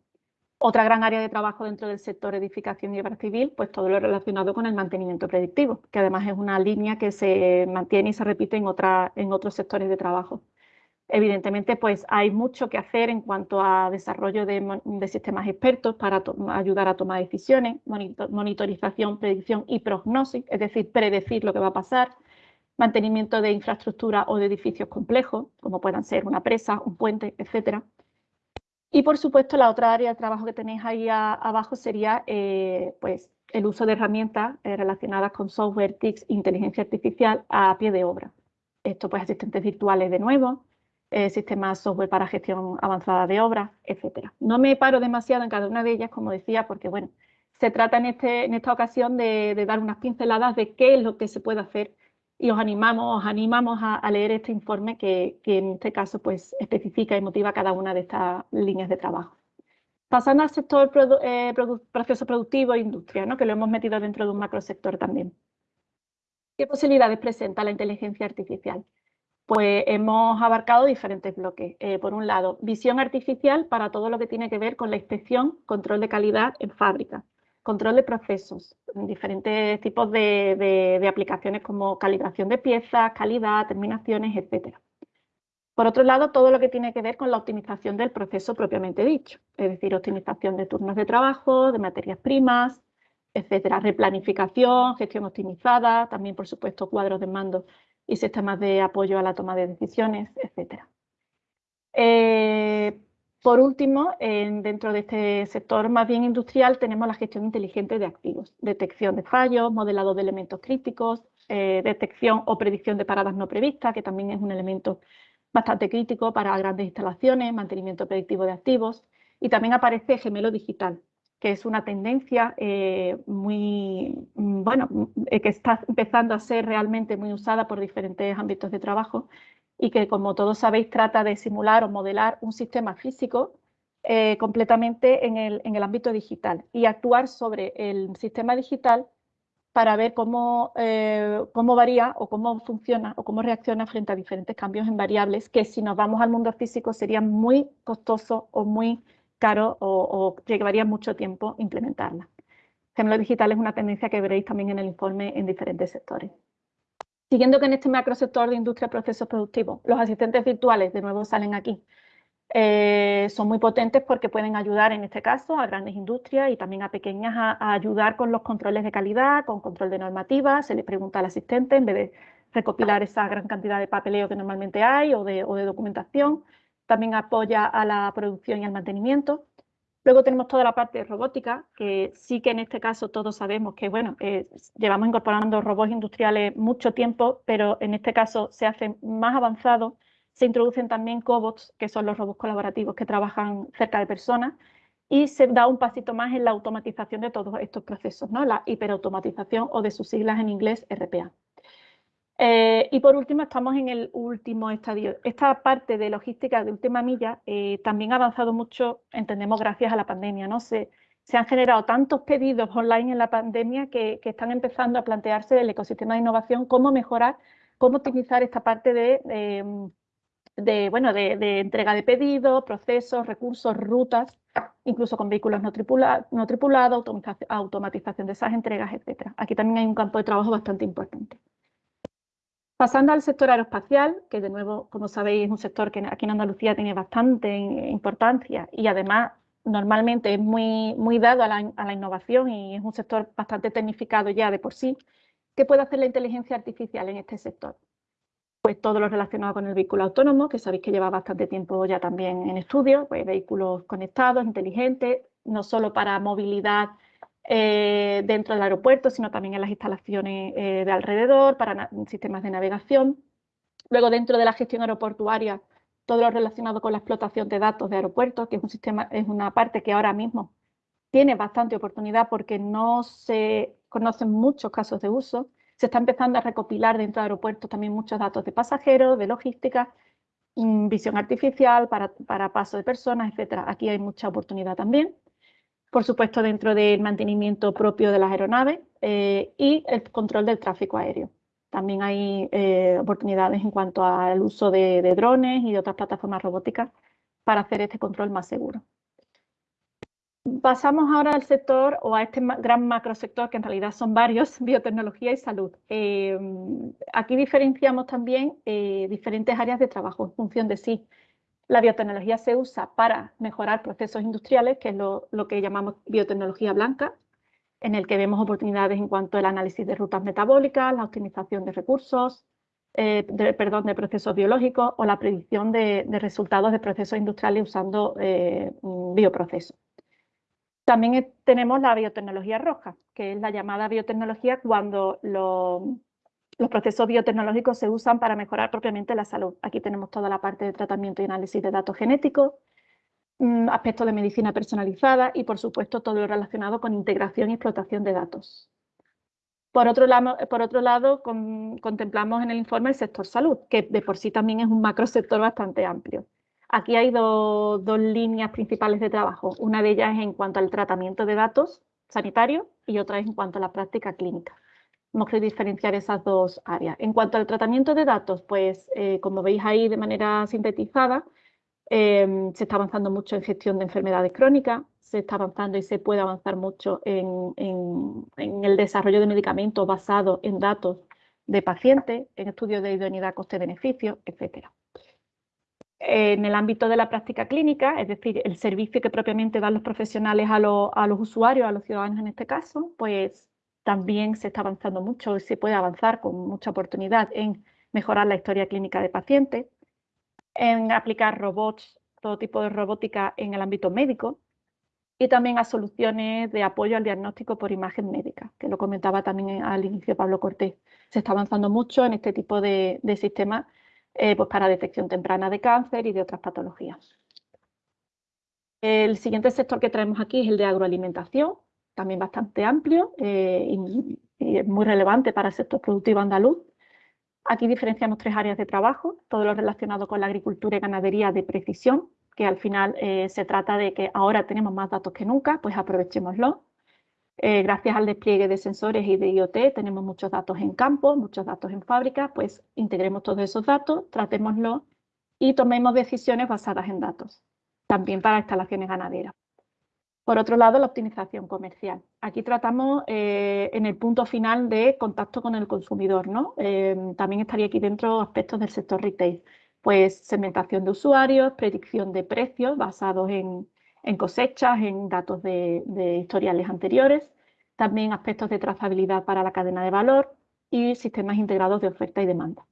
Otra gran área de trabajo dentro del sector edificación y obra civil, pues todo lo relacionado con el mantenimiento predictivo, que además es una línea que se mantiene y se repite en, otra, en otros sectores de trabajo. Evidentemente, pues hay mucho que hacer en cuanto a desarrollo de, sistemas expertos para ayudar a tomar decisiones, monitorización, predicción y prognosis, es decir, predecir lo que va a pasar, mantenimiento de infraestructura o de edificios complejos, como puedan ser una presa, un puente, etcétera y por supuesto, la otra área de trabajo que tenéis ahí abajo sería eh, pues, el uso de herramientas eh, relacionadas con software, TICS, inteligencia artificial a pie de obra. Esto pues asistentes virtuales de nuevo, eh, sistemas software para gestión avanzada de obras, etc. No me paro demasiado en cada una de ellas, como decía, porque bueno, se trata en, este, en esta ocasión de, dar unas pinceladas de qué es lo que se puede hacer y os animamos, animamos a, leer este informe que, en este caso pues, especifica y motiva cada una de estas líneas de trabajo. Pasando al sector eh, proceso productivo e industria, ¿no? que lo hemos metido dentro de un macrosector también. ¿Qué posibilidades presenta la inteligencia artificial? Pues hemos abarcado diferentes bloques. Eh, por un lado, visión artificial para todo lo que tiene que ver con la inspección, control de calidad en fábrica control de procesos, diferentes tipos de, aplicaciones como calibración de piezas, calidad, terminaciones, etc. Por otro lado, todo lo que tiene que ver con la optimización del proceso propiamente dicho, es decir, optimización de turnos de trabajo, de materias primas, etcétera, replanificación, gestión optimizada, también por supuesto cuadros de mando y sistemas de apoyo a la toma de decisiones, etcétera. Eh, por último, dentro de este sector más bien industrial tenemos la gestión inteligente de activos, detección de fallos, modelado de elementos críticos, eh, detección o predicción de paradas no previstas, que también es un elemento bastante crítico para grandes instalaciones, mantenimiento predictivo de activos, y también aparece gemelo digital, que es una tendencia eh, muy, mm, bueno, eh, que está empezando a ser realmente muy usada por diferentes ámbitos de trabajo y que, como todos sabéis, trata de simular o modelar un sistema físico eh, completamente en el, en el, ámbito digital y actuar sobre el sistema digital para ver cómo, cómo varía o cómo funciona o cómo reacciona frente a diferentes cambios en variables que si nos vamos al mundo físico sería muy costoso o muy caro o, llevaría mucho tiempo implementarla. Gemelo digital es una tendencia que veréis también en el informe en diferentes sectores. Siguiendo con este macrosector de industria y procesos productivos, los asistentes virtuales, de nuevo salen aquí, eh, son muy potentes porque pueden ayudar en este caso a grandes industrias y también a pequeñas a, ayudar con los controles de calidad, con control de normativas, se le pregunta al asistente en vez de recopilar esa gran cantidad de papeleo que normalmente hay o de documentación, también apoya a la producción y al mantenimiento. Luego tenemos toda la parte robótica, que sí que en este caso todos sabemos que, bueno, eh, llevamos incorporando robots industriales mucho tiempo, pero en este caso se hace más avanzado. Se introducen también cobots, que son los robots colaborativos que trabajan cerca de personas, y se da un pasito más en la automatización de todos estos procesos, ¿no? la hiperautomatización o de sus siglas en inglés RPA. Eh, y por último, estamos en el último estadio. Esta parte de logística de última milla eh, también ha avanzado mucho, entendemos, gracias a la pandemia. ¿no? Se, han generado tantos pedidos online en la pandemia que, están empezando a plantearse el ecosistema de innovación, cómo mejorar, cómo optimizar esta parte de, de, bueno, de, entrega de pedidos, procesos, recursos, rutas, incluso con vehículos no, no tripulados, automatización de esas entregas, etc. Aquí también hay un campo de trabajo bastante importante. Pasando al sector aeroespacial, que de nuevo, como sabéis, es un sector que aquí en Andalucía tiene bastante importancia y además normalmente es muy, dado a la, innovación y es un sector bastante tecnificado ya de por sí. ¿Qué puede hacer la inteligencia artificial en este sector? Pues todo lo relacionado con el vehículo autónomo, que sabéis que lleva bastante tiempo ya también en estudio, pues vehículos conectados, inteligentes, no solo para movilidad eh, dentro del aeropuerto, sino también en las instalaciones eh, de alrededor, para sistemas de navegación. Luego, dentro de la gestión aeroportuaria, todo lo relacionado con la explotación de datos de aeropuertos, que es un sistema, es una parte que ahora mismo tiene bastante oportunidad porque no se conocen muchos casos de uso. Se está empezando a recopilar dentro de aeropuertos también muchos datos de pasajeros, de logística, mm, visión artificial para, para paso de personas, etc. Aquí hay mucha oportunidad también. Por supuesto, dentro del mantenimiento propio de las aeronaves eh, y el control del tráfico aéreo. También hay eh, oportunidades en cuanto al uso de, drones y de otras plataformas robóticas para hacer este control más seguro. Pasamos ahora al sector o a este gran macrosector, que en realidad son varios, biotecnología y salud. Eh, aquí diferenciamos también diferentes áreas de trabajo en función de si la biotecnología se usa para mejorar procesos industriales, que es lo, que llamamos biotecnología blanca, en el que vemos oportunidades en cuanto al análisis de rutas metabólicas, la optimización de recursos, eh, perdón, de procesos biológicos o la predicción de, resultados de procesos industriales usando bioprocesos. También tenemos la biotecnología roja, que es la llamada biotecnología cuando los procesos biotecnológicos se usan para mejorar propiamente la salud. Aquí tenemos toda la parte de tratamiento y análisis de datos genéticos, mm, aspectos de medicina personalizada y, por supuesto, todo lo relacionado con integración y explotación de datos. Por otro lado, contemplamos en el informe el sector salud, que de por sí también es un macrosector bastante amplio. Aquí hay dos líneas principales de trabajo. Una de ellas es en cuanto al tratamiento de datos sanitarios y otra es en cuanto a la práctica clínica. Hemos querido diferenciar esas dos áreas. En cuanto al tratamiento de datos, pues eh, como veis ahí de manera sintetizada, em, se está avanzando mucho en gestión de enfermedades crónicas, se está avanzando y se puede avanzar mucho en, en el desarrollo de medicamentos basados en datos de pacientes, en estudios de idoneidad coste-beneficio, etcétera en el ámbito de la práctica clínica, es decir, el servicio que propiamente dan los profesionales a, los usuarios, a los ciudadanos en este caso, pues también se está avanzando mucho y se puede avanzar con mucha oportunidad en mejorar la historia clínica de pacientes, en aplicar robots, todo tipo de robótica en el ámbito médico y también a soluciones de apoyo al diagnóstico por imagen médica, que lo comentaba también al inicio Pablo Cortés. Se está avanzando mucho en este tipo de, sistemas eh, pues para detección temprana de cáncer y de otras patologías. El siguiente sector que traemos aquí es el de agroalimentación, también bastante amplio eh, y, muy relevante para el sector productivo andaluz. Aquí diferenciamos tres áreas de trabajo, todo lo relacionado con la agricultura y ganadería de precisión, que al final eh, se trata de que ahora tenemos más datos que nunca, pues aprovechémoslo. Eh, gracias al despliegue de sensores y de IoT tenemos muchos datos en campo, muchos datos en fábrica, pues integremos todos esos datos, tratémoslos y tomemos decisiones basadas en datos, también para instalaciones ganaderas. Por otro lado, la optimización comercial. Aquí tratamos eh, en el punto final de contacto con el consumidor. ¿no? Eh, también estaría aquí dentro aspectos del sector retail, pues segmentación de usuarios, predicción de precios basados en, en cosechas, en datos de, historiales anteriores, también aspectos de trazabilidad para la cadena de valor y sistemas integrados de oferta y demanda.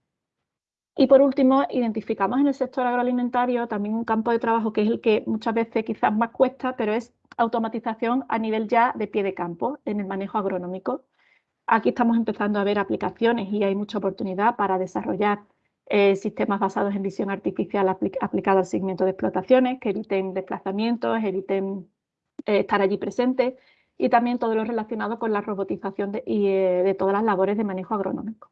Y por último, identificamos en el sector agroalimentario también un campo de trabajo que es el que muchas veces quizás más cuesta, pero es automatización a nivel ya de pie de campo en el manejo agronómico. Aquí estamos empezando a ver aplicaciones y hay mucha oportunidad para desarrollar eh, sistemas basados en visión artificial aplicada al seguimiento de explotaciones, que eviten desplazamientos, eviten eh, estar allí presentes y también todo lo relacionado con la robotización y, eh, de todas las labores de manejo agronómico.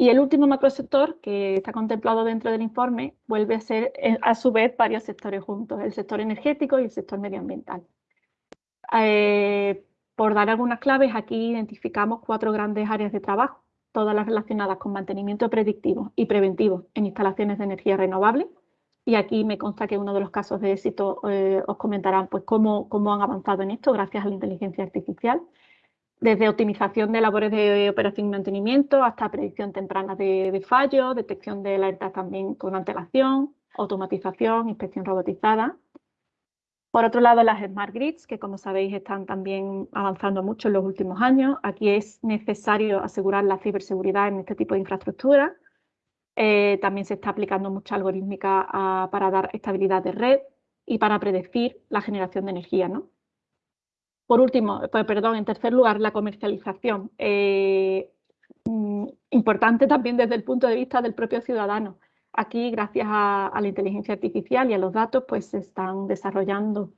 Y el último macrosector que está contemplado dentro del informe vuelve a ser a su vez varios sectores juntos, el sector energético y el sector medioambiental. por dar algunas claves, aquí identificamos cuatro grandes áreas de trabajo todas las relacionadas con mantenimiento predictivo y preventivo en instalaciones de energía renovable. Y aquí me consta que uno de los casos de éxito eh, os comentarán pues, cómo, cómo han avanzado en esto gracias a la inteligencia artificial, desde optimización de labores de operación y mantenimiento hasta predicción temprana de, fallos, detección de alertas también con antelación, automatización, inspección robotizada, por otro lado, las Smart Grids, que como sabéis están también avanzando mucho en los últimos años. Aquí es necesario asegurar la ciberseguridad en este tipo de infraestructura. Eh, también se está aplicando mucha algorítmica ah, para dar estabilidad de red y para predecir la generación de energía. ¿no? Por último, pues, perdón, en tercer lugar, la comercialización. Eh, mm, importante también desde el punto de vista del propio ciudadano. Aquí, gracias a, la inteligencia artificial y a los datos, pues se están desarrollando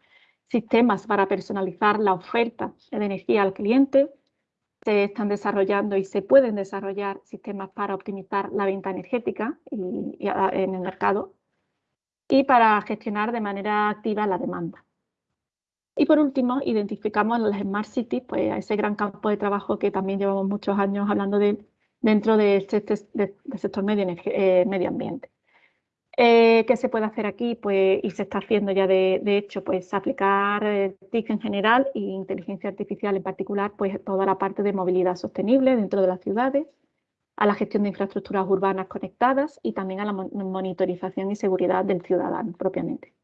sistemas para personalizar la oferta de energía al cliente, se están desarrollando y se pueden desarrollar sistemas para optimizar la venta energética en el mercado y para gestionar de manera activa la demanda. Y por último, identificamos las Smart Cities, pues ese gran campo de trabajo que también llevamos muchos años hablando de dentro del sector medio, eh, medio ambiente. Eh, ¿Qué se puede hacer aquí? Pues, y se está haciendo ya de, hecho, pues aplicar eh, TIC en general e inteligencia artificial en particular, pues toda la parte de movilidad sostenible dentro de las ciudades, a la gestión de infraestructuras urbanas conectadas y también a la monitorización y seguridad del ciudadano propiamente.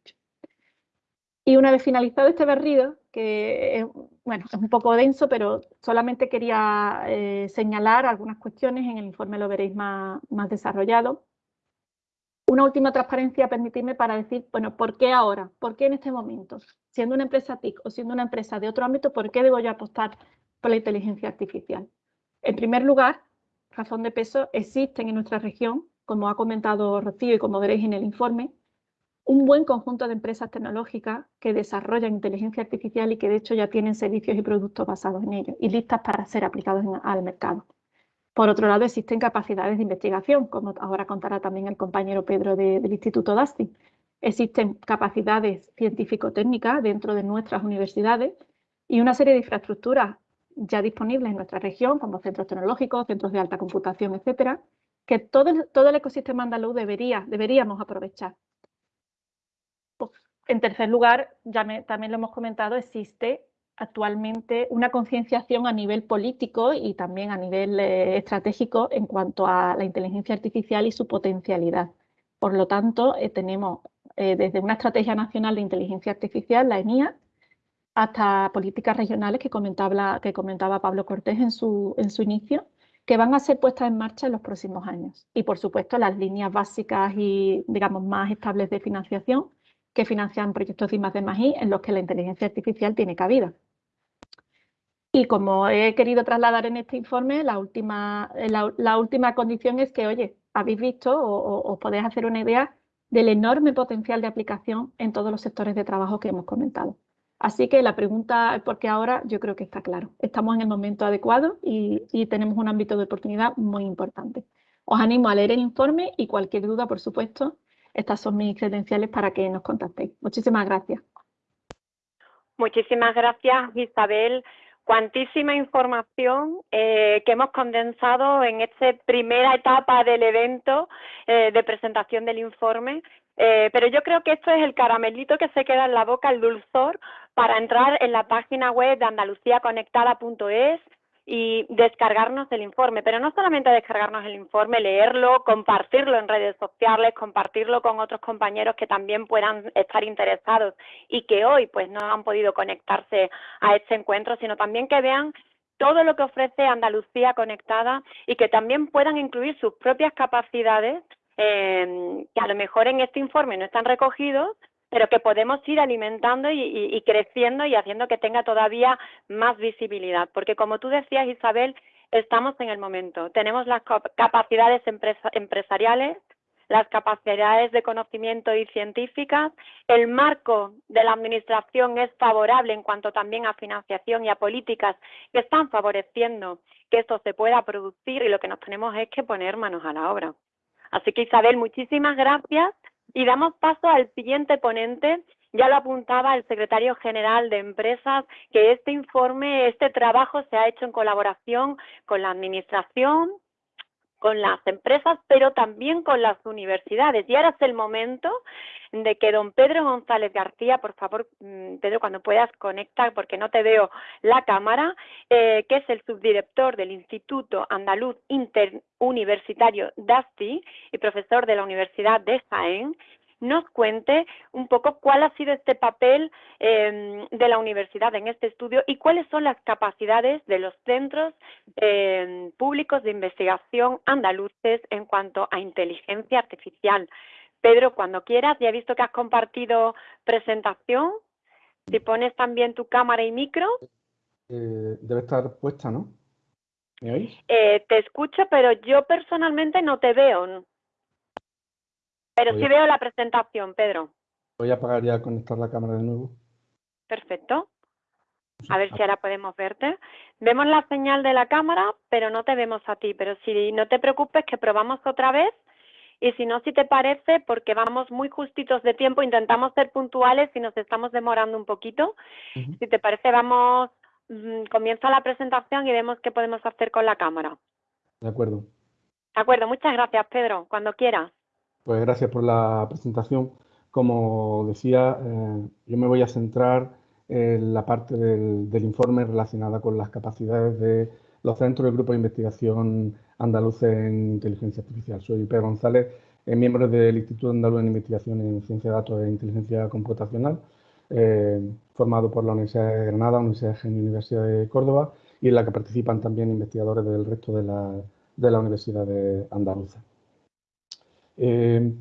Y una vez finalizado este barrido, que es, bueno, es un poco denso, pero solamente quería eh, señalar algunas cuestiones, en el informe lo veréis más, más desarrollado. Una última transparencia, permitidme para decir, bueno, ¿por qué ahora? ¿Por qué en este momento? Siendo una empresa TIC o siendo una empresa de otro ámbito, ¿por qué debo yo apostar por la inteligencia artificial? En primer lugar, razón de peso, existen en nuestra región, como ha comentado Rocío y como veréis en el informe, un buen conjunto de empresas tecnológicas que desarrollan inteligencia artificial y que de hecho ya tienen servicios y productos basados en ello y listas para ser aplicados al mercado. Por otro lado, existen capacidades de investigación, como ahora contará también el compañero Pedro del Instituto DASTI. Existen capacidades científico-técnicas dentro de nuestras universidades y una serie de infraestructuras ya disponibles en nuestra región, como centros tecnológicos, centros de alta computación, etcétera, que todo el, todo el ecosistema andaluz debería, deberíamos aprovechar en tercer lugar, ya también lo hemos comentado, existe actualmente una concienciación a nivel político y también a nivel eh, estratégico en cuanto a la inteligencia artificial y su potencialidad. Por lo tanto, eh, tenemos eh, desde una estrategia nacional de inteligencia artificial, la ENIA, hasta políticas regionales que comentaba, Pablo Cortés en su, en su inicio, que van a ser puestas en marcha en los próximos años. Y, por supuesto, las líneas básicas y, digamos, más estables de financiación que financian proyectos de I+D+I en los que la inteligencia artificial tiene cabida. Y como he querido trasladar en este informe, la última, la, última condición es que, oye, habéis visto o, os podéis hacer una idea del enorme potencial de aplicación en todos los sectores de trabajo que hemos comentado. Así que la pregunta, porque ahora yo creo que está claro. Estamos en el momento adecuado y, y tenemos un ámbito de oportunidad muy importante. Os animo a leer el informe y cualquier duda, por supuesto, estas son mis credenciales para que nos contactéis. Muchísimas gracias. Muchísimas gracias, Isabel. Cuantísima información eh, que hemos condensado en esta primera etapa del evento eh, de presentación del informe. Eh, pero yo creo que esto es el caramelito que se queda en la boca, el dulzor, para entrar en la página web de andaluciaconectada.es y descargarnos el informe, pero no solamente descargarnos el informe, leerlo, compartirlo en redes sociales, compartirlo con otros compañeros que también puedan estar interesados y que hoy pues no han podido conectarse a este encuentro, sino también que vean todo lo que ofrece Andalucía Conectada y que también puedan incluir sus propias capacidades eh, que a lo mejor en este informe no están recogidos, pero que podemos ir alimentando y, creciendo y haciendo que tenga todavía más visibilidad. Porque como tú decías, Isabel, estamos en el momento. Tenemos las capacidades empresariales, las capacidades de conocimiento y científicas. El marco de la Administración es favorable en cuanto también a financiación y a políticas que están favoreciendo que esto se pueda producir y lo que nos tenemos es que poner manos a la obra. Así que Isabel, muchísimas gracias y damos paso al siguiente ponente. Ya lo apuntaba el secretario general de Empresas, que este informe, este trabajo se ha hecho en colaboración con la Administración, con las empresas, pero también con las universidades. Y ahora es el momento de que don Pedro González García, por favor, mm, Pedro, cuando puedas conectar, porque no te veo la cámara, eh, que es el subdirector del Instituto Andaluz Interuniversitario DASTI y profesor de la Universidad de Jaén, nos cuente un poco cuál ha sido este papel em, de la universidad en este estudio y cuáles son las capacidades de los centros em, públicos de investigación andaluces en cuanto a inteligencia artificial. Pedro, cuando quieras, ya he visto que has compartido presentación. Si pones también tu cámara y micro. Eh, debe estar puesta, ¿no? ¿Me oís? Eh, te escucho, pero yo personalmente no te veo. Pero sí veo la presentación, Pedro. Voy a apagar ya conectar la cámara de nuevo. perfecto. A ver si ahora podemos verte. Vemos la señal de la cámara, pero no te vemos a ti. Pero si no te preocupes, que probamos otra vez. Y si no, si te parece, porque vamos muy justitos de tiempo, intentamos ser puntuales y nos estamos demorando un poquito. Si te parece, vamos, mm, comienza la presentación y vemos qué podemos hacer con la cámara. De acuerdo. De acuerdo, muchas gracias, Pedro. Cuando quieras. Pues gracias por la presentación. Como decía, eh, yo me voy a centrar en la parte del, informe relacionada con las capacidades de los centros del Grupo de Investigación Andaluz en Inteligencia Artificial. Soy Pedro González, eh, miembro del Instituto Andaluz en Investigación en Ciencia de Datos e Inteligencia Computacional, eh, formado por la Universidad de Granada, Universidad de Genio y Universidad de Córdoba, y en la que participan también investigadores del resto de la, de la Universidad de Andaluza. Eh,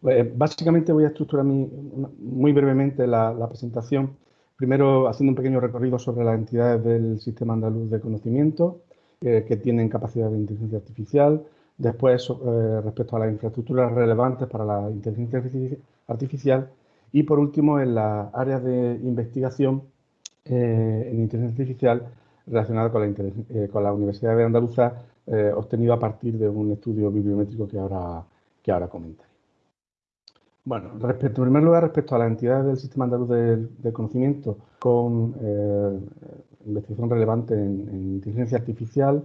pues, básicamente voy a estructurar muy brevemente la, presentación, primero haciendo un pequeño recorrido sobre las entidades del Sistema Andaluz de Conocimiento eh, que tienen capacidad de inteligencia artificial, después eh, respecto a las infraestructuras relevantes para la inteligencia artificial. Y por último en las áreas de investigación en inteligencia artificial relacionada con la, con la Universidad de Andaluza eh, obtenido a partir de un estudio bibliométrico que ahora, que ahora comentaré. Bueno, respecto, en primer lugar, respecto a las entidades del Sistema Andaluz del, Conocimiento con eh, investigación relevante en, inteligencia artificial,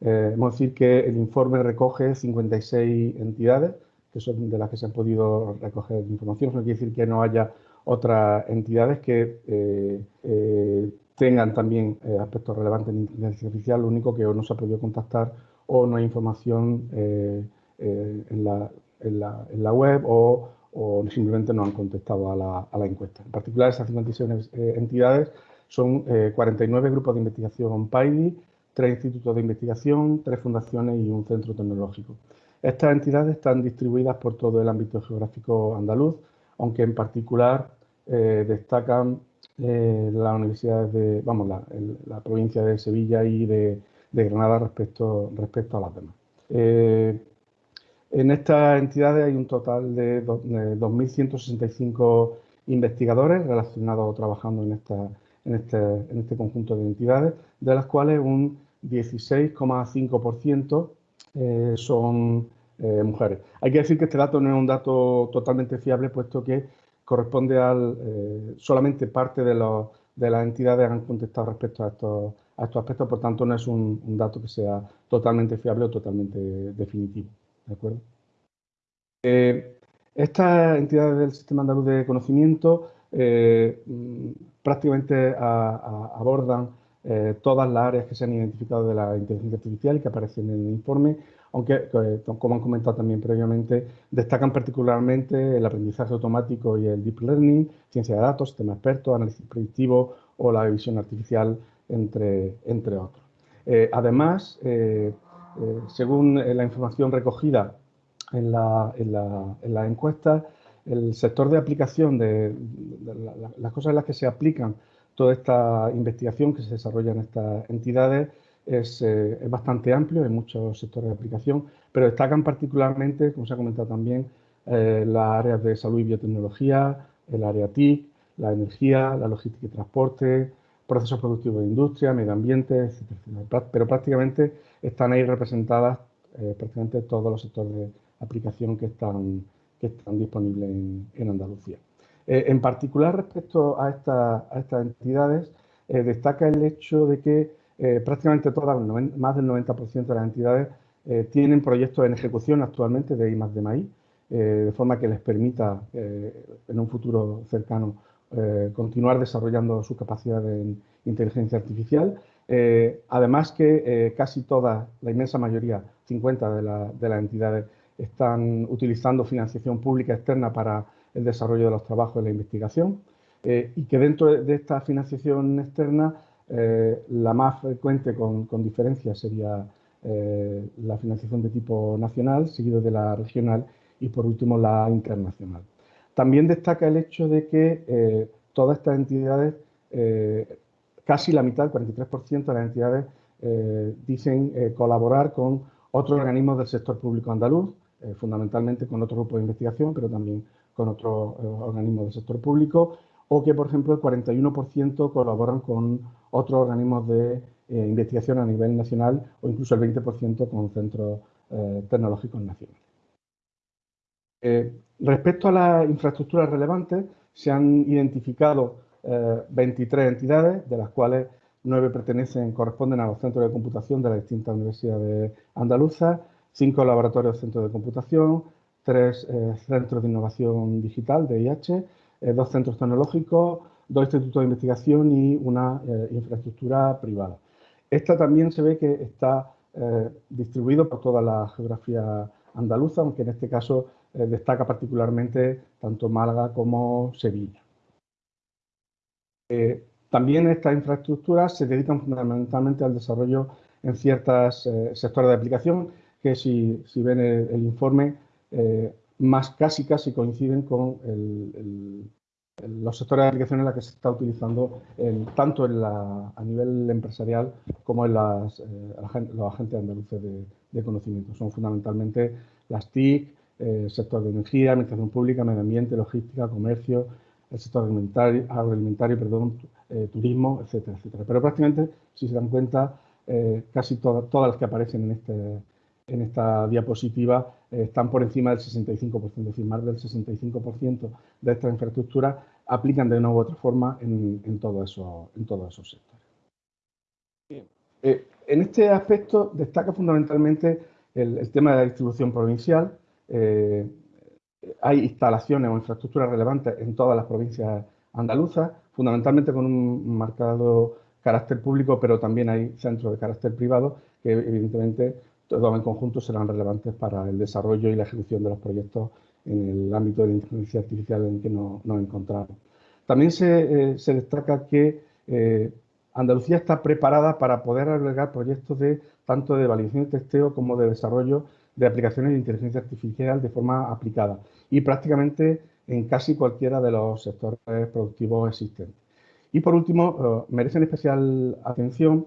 eh, hemos decir que el informe recoge 56 entidades, que son de las que se han podido recoger información. No quiere decir que no haya otras entidades que tengan también eh, aspectos relevantes en inteligencia artificial, lo único que no se ha podido contactar o no hay información eh, eh, en, la, web o, simplemente no han contestado a la, encuesta. En particular, esas 56 entidades son 49 grupos de investigación PAIDI, tres institutos de investigación, tres fundaciones y un centro tecnológico. Estas entidades están distribuidas por todo el ámbito geográfico andaluz, aunque en particular destacan eh, las universidades de, vamos, la, provincia de Sevilla y de, Granada respecto, respecto a las demás. Eh, en estas entidades hay un total de 2.165 investigadores relacionados o trabajando en, esta, en, este, en este conjunto de entidades, de las cuales un 16,5% eh, son mujeres. Hay que decir que este dato no es un dato totalmente fiable, puesto que corresponde al, eh, solamente parte de, de, las entidades han contestado respecto a estos, a estos aspectos, por tanto no es un, dato que sea totalmente fiable o totalmente definitivo. ¿de acuerdo? Eh, estas entidades del Sistema Andaluz de Conocimiento eh, prácticamente abordan todas las áreas que se han identificado de la inteligencia artificial y que aparecen en el informe aunque, eh, como han comentado también previamente, destacan particularmente el aprendizaje automático y el deep learning, ciencia de datos, sistema experto, análisis predictivo o la visión artificial, entre, entre otros. Eh, además, eh, según la información recogida en la, en la, encuesta, el sector de aplicación de, las cosas en las que se aplican toda esta investigación que se desarrolla en estas entidades eh, es, bastante amplio en muchos sectores de aplicación, pero destacan particularmente, como se ha comentado también, eh, las áreas de salud y biotecnología, el área TIC, la energía, la logística y transporte, procesos productivos de industria, medio ambiente, etc. Pero prácticamente están ahí representadas eh, prácticamente todos los sectores de aplicación que están, que están disponibles en, Andalucía. en particular, respecto a, a estas entidades, destaca el hecho de que eh, prácticamente todas, más del 90% de las entidades eh, tienen proyectos en ejecución actualmente de I de maíz, eh, de forma que les permita en un futuro cercano continuar desarrollando su capacidad de inteligencia artificial. además que casi todas, la inmensa mayoría, 50 de, las entidades, están utilizando financiación pública externa para el desarrollo de los trabajos de la investigación y que dentro de esta financiación externa eh, la más frecuente con, diferencia sería eh, la financiación de tipo nacional, seguido de la regional y por último la internacional. También destaca el hecho de que eh, todas estas entidades, casi la mitad, el 43% de las entidades, dicen colaborar con otros organismos del sector público andaluz, fundamentalmente con otro grupo de investigación, pero también con otros organismos del sector público o que, por ejemplo, el 41% colaboran con otros organismos de eh, investigación a nivel nacional o incluso el 20% con centros eh, tecnológicos nacionales. Eh, respecto a las infraestructuras relevantes, se han identificado 23 entidades, de las cuales 9 pertenecen, corresponden a los centros de computación de las distintas universidades andaluzas, 5 laboratorios centros de computación, 3 centros de innovación digital de IH, dos centros tecnológicos, dos institutos de investigación y una eh, infraestructura privada. Esta también se ve que está eh, distribuido por toda la geografía andaluza, aunque en este caso eh, destaca particularmente tanto Málaga como Sevilla. también estas infraestructuras se dedican fundamentalmente al desarrollo en ciertos sectores de aplicación, que si, ven el, informe, más casi casi coinciden con los sectores de aplicación en la que se está utilizando tanto en la, a nivel empresarial como en las, eh, los agentes andaluces de, conocimiento. Son fundamentalmente las TIC, el eh, sector de energía, administración pública, medio ambiente, logística, comercio, el sector agroalimentario, agroalimentario perdón, eh, turismo, etcétera, etcétera. Pero prácticamente, si se dan cuenta, casi todas las que aparecen en este en esta diapositiva eh, están por encima del 65%, es decir, más del 65% de estas infraestructuras aplican de una u otra forma en, todos esos sectores. Eh, en este aspecto destaca fundamentalmente el, tema de la distribución provincial. Eh, hay instalaciones o infraestructuras relevantes en todas las provincias andaluzas, fundamentalmente con un marcado carácter público, pero también hay centros de carácter privado que evidentemente todos en conjunto serán relevantes para el desarrollo y la ejecución de los proyectos en el ámbito de la inteligencia artificial en que nos, encontramos. También se, eh, destaca que eh, Andalucía está preparada para poder albergar proyectos de tanto de validación y testeo como de desarrollo de aplicaciones de inteligencia artificial de forma aplicada y prácticamente en casi cualquiera de los sectores productivos existentes. Y por último, eh, merecen especial atención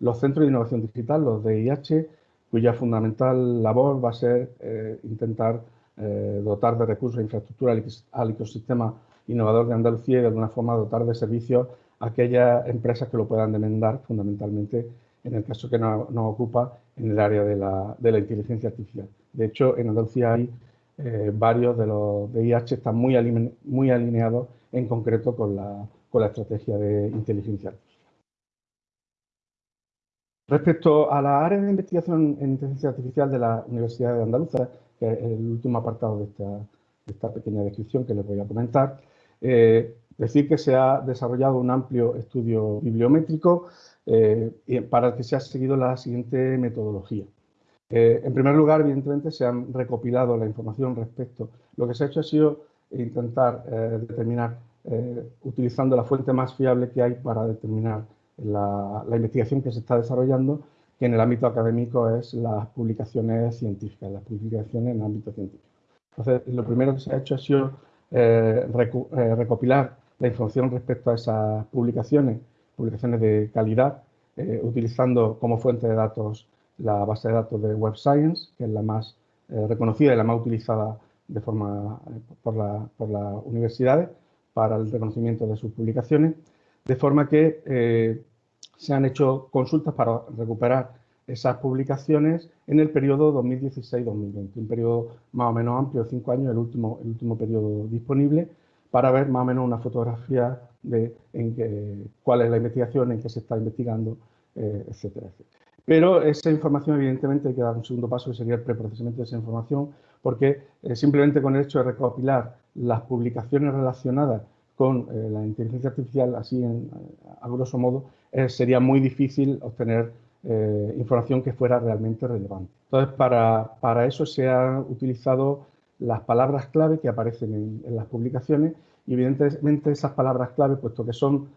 los centros de innovación digital, los DIH, cuya fundamental labor va a ser eh, intentar eh, dotar de recursos e infraestructura al, ecosistema innovador de Andalucía y de alguna forma dotar de servicios a aquellas empresas que lo puedan demandar, fundamentalmente en el caso que nos, ocupa en el área de la, inteligencia artificial. De hecho, en Andalucía hay eh, varios de los DIH están muy, muy alineados en concreto con la, con la estrategia de inteligencia artificial. Respecto a la área de investigación en inteligencia artificial de la Universidad de Andalucía, que es el último apartado de esta, pequeña descripción que les voy a comentar, eh, decir que se ha desarrollado un amplio estudio bibliométrico eh, para el que se ha seguido la siguiente metodología. Eh, en primer lugar, evidentemente, se han recopilado la información respecto. Lo que se ha hecho ha sido intentar determinar, utilizando la fuente más fiable que hay para determinar la, investigación que se está desarrollando, que en el ámbito académico es las publicaciones científicas, las publicaciones en el ámbito científico. Entonces, lo primero que se ha hecho ha sido eh, eh, recopilar la información respecto a esas publicaciones, publicaciones de calidad, eh, utilizando como fuente de datos la base de datos de Web Science, que es la más reconocida y la más utilizada de forma, por, por las universidades para el reconocimiento de sus publicaciones de forma que eh, se han hecho consultas para recuperar esas publicaciones en el periodo 2016-2020, un periodo más o menos amplio, cinco años, el último, el último periodo disponible, para ver más o menos una fotografía de en cuál es la investigación, en qué se está investigando, eh, etcétera, Pero esa información, evidentemente, hay que dar un segundo paso, que sería el preprocesamiento de esa información, porque eh, simplemente con el hecho de recopilar las publicaciones relacionadas con eh, la inteligencia artificial, así en, a grosso modo, eh, sería muy difícil obtener eh, información que fuera realmente relevante. Entonces, para, para, eso se han utilizado las palabras clave que aparecen en, las publicaciones y evidentemente esas palabras clave, puesto que son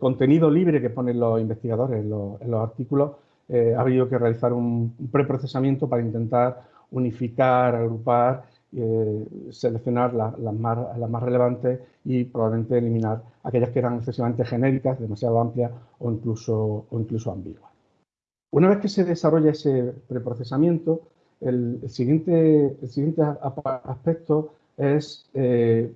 contenido libre que ponen los investigadores en los artículos, ha habido que realizar un preprocesamiento para intentar unificar, agrupar eh, seleccionar las, más, las más relevantes y probablemente eliminar aquellas que eran excesivamente genéricas, demasiado amplias o incluso, o incluso ambiguas. Una vez que se desarrolla ese preprocesamiento, el, siguiente, el siguiente aspecto es eh,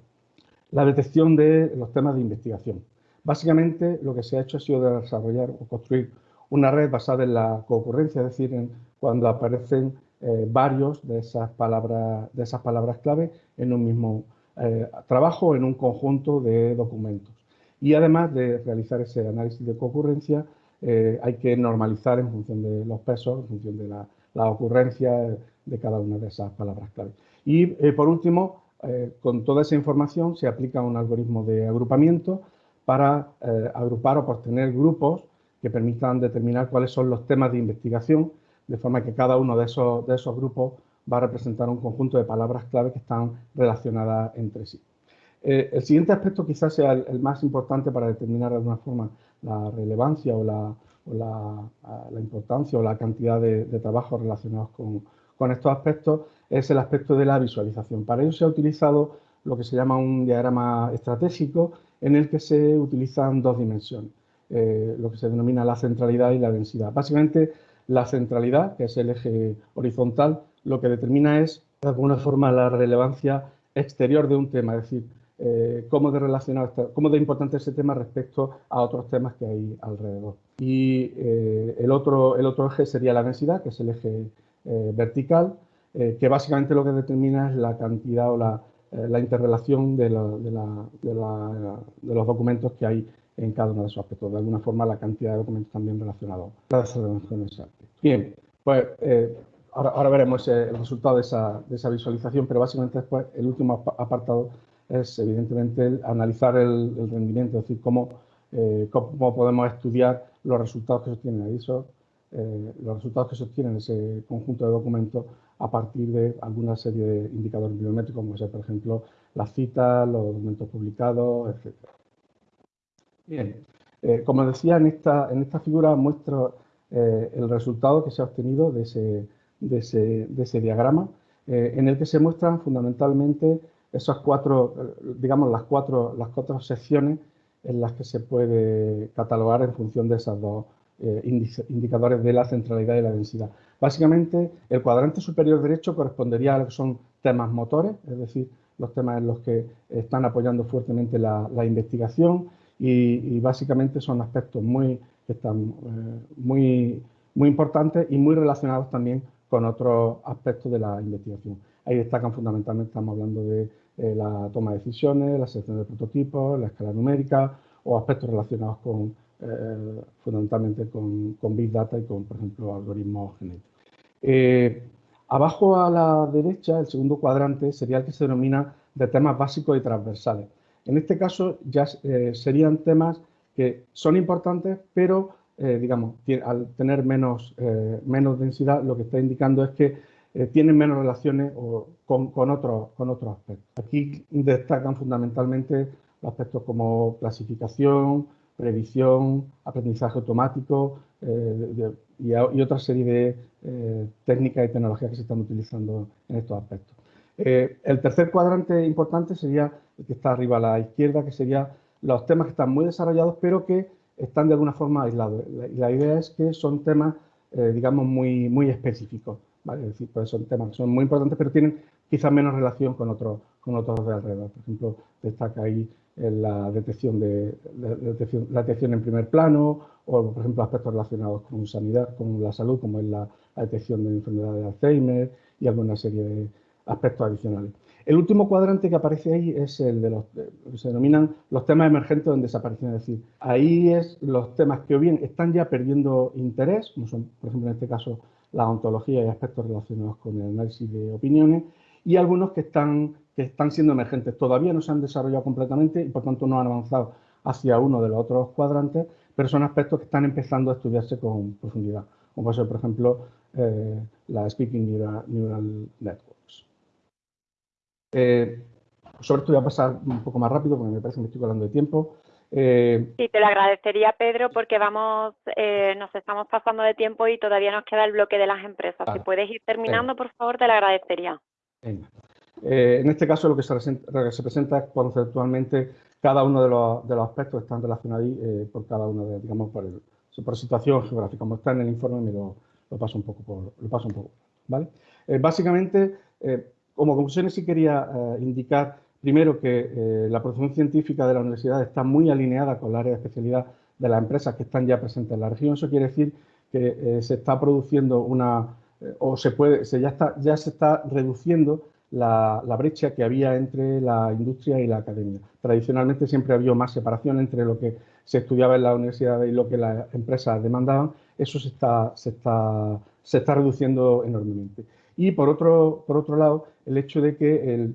la detección de los temas de investigación. Básicamente lo que se ha hecho ha sido desarrollar o construir una red basada en la concurrencia, es decir, en cuando aparecen eh, varios de esas, palabras, de esas palabras clave en un mismo eh, trabajo, en un conjunto de documentos. Y además de realizar ese análisis de concurrencia, eh, hay que normalizar en función de los pesos, en función de la, la ocurrencia de cada una de esas palabras clave. Y por último, con toda esa información se aplica un algoritmo de agrupamiento para agrupar o tener grupos que permitan determinar cuáles son los temas de investigación, de forma que cada uno de esos, de esos grupos va a representar un conjunto de palabras clave que están relacionadas entre sí. Eh, el siguiente aspecto quizás sea el, más importante para determinar de alguna forma la relevancia o la, la, importancia o la cantidad de, de trabajos relacionados con, con, estos aspectos es el aspecto de la visualización. Para ello se ha utilizado lo que se llama un diagrama estratégico en el que se utilizan dos dimensiones. Eh, lo que se denomina la centralidad y la densidad. Básicamente, la centralidad, que es el eje horizontal, lo que determina es, de alguna forma, la relevancia exterior de un tema, es decir, eh, cómo de relacionado, cómo de importante ese tema respecto a otros temas que hay alrededor. Y eh, el, otro, el otro eje sería la densidad, que es el eje vertical, que básicamente lo que determina es la cantidad o la, interrelación de, de, los documentos que hay en cada uno de esos aspectos. De alguna forma, la cantidad de documentos también relacionados ese Bien, pues eh, ahora, veremos el resultado de esa, visualización, pero básicamente después el último apartado es evidentemente el analizar el, rendimiento, es decir, cómo, eh, cómo podemos estudiar los resultados que se obtienen ahí, eh, los resultados que se obtienen en ese conjunto de documentos a partir de alguna serie de indicadores biométricos, como ser, por ejemplo, las citas, los documentos publicados, etc. Bien, eh, como decía, en esta, en esta figura muestro eh, el resultado que se ha obtenido de ese, de ese, de ese diagrama, eh, en el que se muestran fundamentalmente esas cuatro, digamos, las cuatro, las cuatro secciones en las que se puede catalogar en función de esos dos indicadores de la centralidad y la densidad. Básicamente, el cuadrante superior derecho correspondería a lo que son temas motores, es decir, los temas en los que están apoyando fuertemente la, la investigación, y, básicamente son aspectos muy, que están eh, muy, muy importantes y muy relacionados también con otros aspectos de la investigación. Ahí destacan fundamentalmente, estamos hablando de eh, la toma de decisiones, la selección de prototipos, la escala numérica o aspectos relacionados con, eh, fundamentalmente con, con, Big Data y con, por ejemplo, algoritmos genéticos. abajo a la derecha, el segundo cuadrante sería el que se denomina de temas básicos y transversales. En este caso ya eh, serían temas que son importantes, pero eh, digamos, al tener menos, eh, menos densidad, lo que está indicando es que tienen menos relaciones con, con, otros, con otros aspectos. Aquí destacan fundamentalmente aspectos como clasificación, previsión, aprendizaje automático y, y, otra serie de técnicas y tecnologías que se están utilizando en estos aspectos. El tercer cuadrante importante sería que está arriba a la izquierda, que serían los temas que están muy desarrollados, pero que están de alguna forma aislados. La, idea es que son temas, eh, digamos, muy, muy específicos. ¿vale? Es decir, pues son temas que son muy importantes, pero tienen quizás menos relación con otros, con otros de alrededor. Por ejemplo, destaca ahí eh, la detección, de, la detección, en primer plano, o por ejemplo aspectos relacionados con sanidad, con la salud, como es la, la detección de enfermedades de Alzheimer y alguna serie de aspectos adicionales. El último cuadrante que aparece ahí es el de los que se denominan los temas emergentes donde desaparecen. Es decir, ahí es los temas que o bien están ya perdiendo interés, como son, por ejemplo, en este caso, la ontología y aspectos relacionados con el análisis de opiniones, y algunos que están, que están siendo emergentes. Todavía no se han desarrollado completamente y, por tanto, no han avanzado hacia uno de los otros cuadrantes, pero son aspectos que están empezando a estudiarse con profundidad, como puede ser, por ejemplo, eh, la Speaking Neural Network. Eh, sobre esto voy a pasar un poco más rápido porque me parece que me estoy hablando de tiempo. Eh, sí, te lo agradecería, Pedro, porque vamos, eh, nos estamos pasando de tiempo y todavía nos queda el bloque de las empresas. si puedes ir terminando, por favor, te lo agradecería. en este caso, lo que se, presenta es conceptualmente cada uno de los, de los aspectos que están relacionados ahí por cada uno de, digamos, por, el, por situación geográfica. Como está en el informe, me lo, paso un poco por, lo paso un poco, ¿vale? básicamente, como conclusiones sí quería eh, indicar Primero, que eh, la producción científica de la universidad está muy alineada con la área de especialidad de las empresas que están ya presentes en la región. Eso quiere decir que eh, se está produciendo una, o se puede, se ya, está, ya se está reduciendo la, brecha que había entre la industria y la academia. Tradicionalmente siempre había más separación entre lo que se estudiaba en la universidad y lo que las empresas demandaban. Eso se está, se está, se está reduciendo enormemente. Y por otro, por otro lado, el hecho de que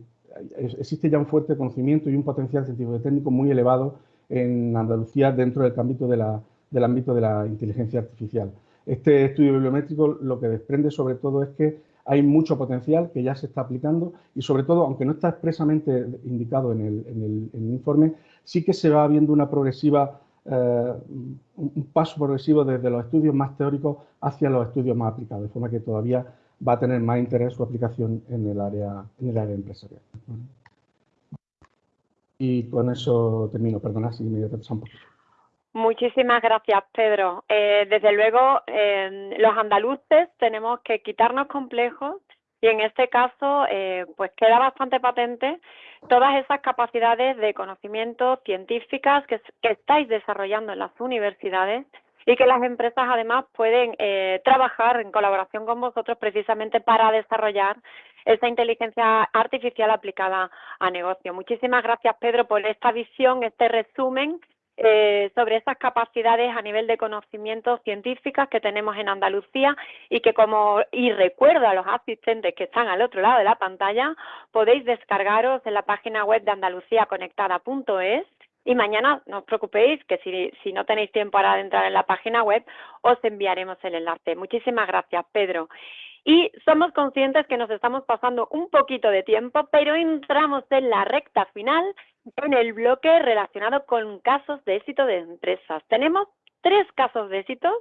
existe ya un fuerte conocimiento y un potencial científico y técnico muy elevado en Andalucía dentro del ámbito de la, del ámbito de la inteligencia artificial. Este estudio bibliométrico lo que desprende sobre todo es que hay mucho potencial que ya se está aplicando y sobre todo, aunque no está expresamente indicado en el, informe, sí que se va viendo una progresiva, eh, un paso progresivo desde los estudios más teóricos hacia los estudios más aplicados, de forma que todavía va a tener más interés su aplicación en el área, en el área empresarial. Y con eso termino, perdona si me he un poquito. Muchísimas gracias, Pedro. Eh, desde luego, eh, los andaluces tenemos que quitarnos complejos y en este caso, eh, pues queda bastante patente todas esas capacidades de conocimiento científicas que, que estáis desarrollando en las universidades y que las empresas además pueden eh, trabajar en colaboración con vosotros precisamente para desarrollar esa inteligencia artificial aplicada a negocio. Muchísimas gracias, Pedro, por esta visión, este resumen eh, sobre esas capacidades a nivel de conocimientos científicas que tenemos en Andalucía y que como, y recuerdo a los asistentes que están al otro lado de la pantalla, podéis descargaros en la página web de andaluciaconectada.es y mañana no os preocupéis que si, no tenéis tiempo para entrar en la página web, os enviaremos el enlace. Muchísimas gracias, Pedro. Y somos conscientes que nos estamos pasando un poquito de tiempo, pero entramos en la recta final en el bloque relacionado con casos de éxito de empresas. Tenemos tres casos de éxito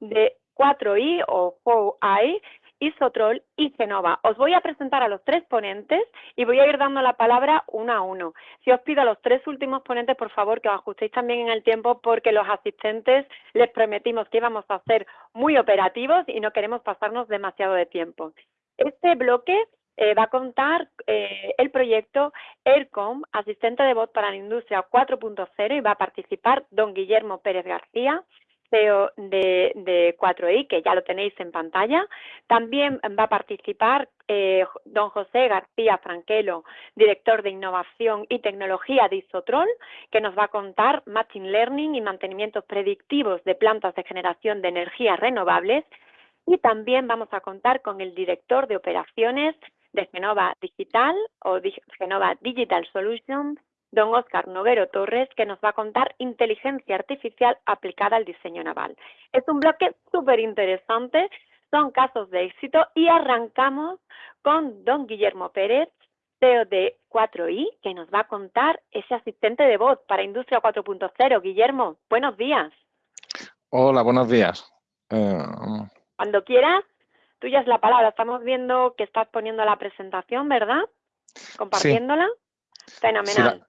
de 4I o 4I Isotrol y Genova. Os voy a presentar a los tres ponentes y voy a ir dando la palabra uno a uno. Si os pido a los tres últimos ponentes, por favor, que os ajustéis también en el tiempo porque los asistentes les prometimos que íbamos a ser muy operativos y no queremos pasarnos demasiado de tiempo. Este bloque eh, va a contar eh, el proyecto ERCOM, asistente de voz para la industria 4.0 y va a participar don Guillermo Pérez García, CEO de, 4i, que ya lo tenéis en pantalla. También va a participar eh, don José García Franquelo, director de Innovación y Tecnología de Isotrol, que nos va a contar Machine Learning y mantenimientos predictivos de plantas de generación de energías renovables. Y también vamos a contar con el director de operaciones de Genova Digital o Genova Digital Solutions, don Oscar Noguero Torres, que nos va a contar inteligencia artificial aplicada al diseño naval. Es un bloque súper interesante, son casos de éxito y arrancamos con don Guillermo Pérez, CEO de 4i, que nos va a contar ese asistente de voz para Industria 4.0. Guillermo, buenos días. Hola, buenos días. Eh, Cuando quieras, tuya es la palabra. Estamos viendo que estás poniendo la presentación, ¿verdad? Compartiéndola. Fenomenal.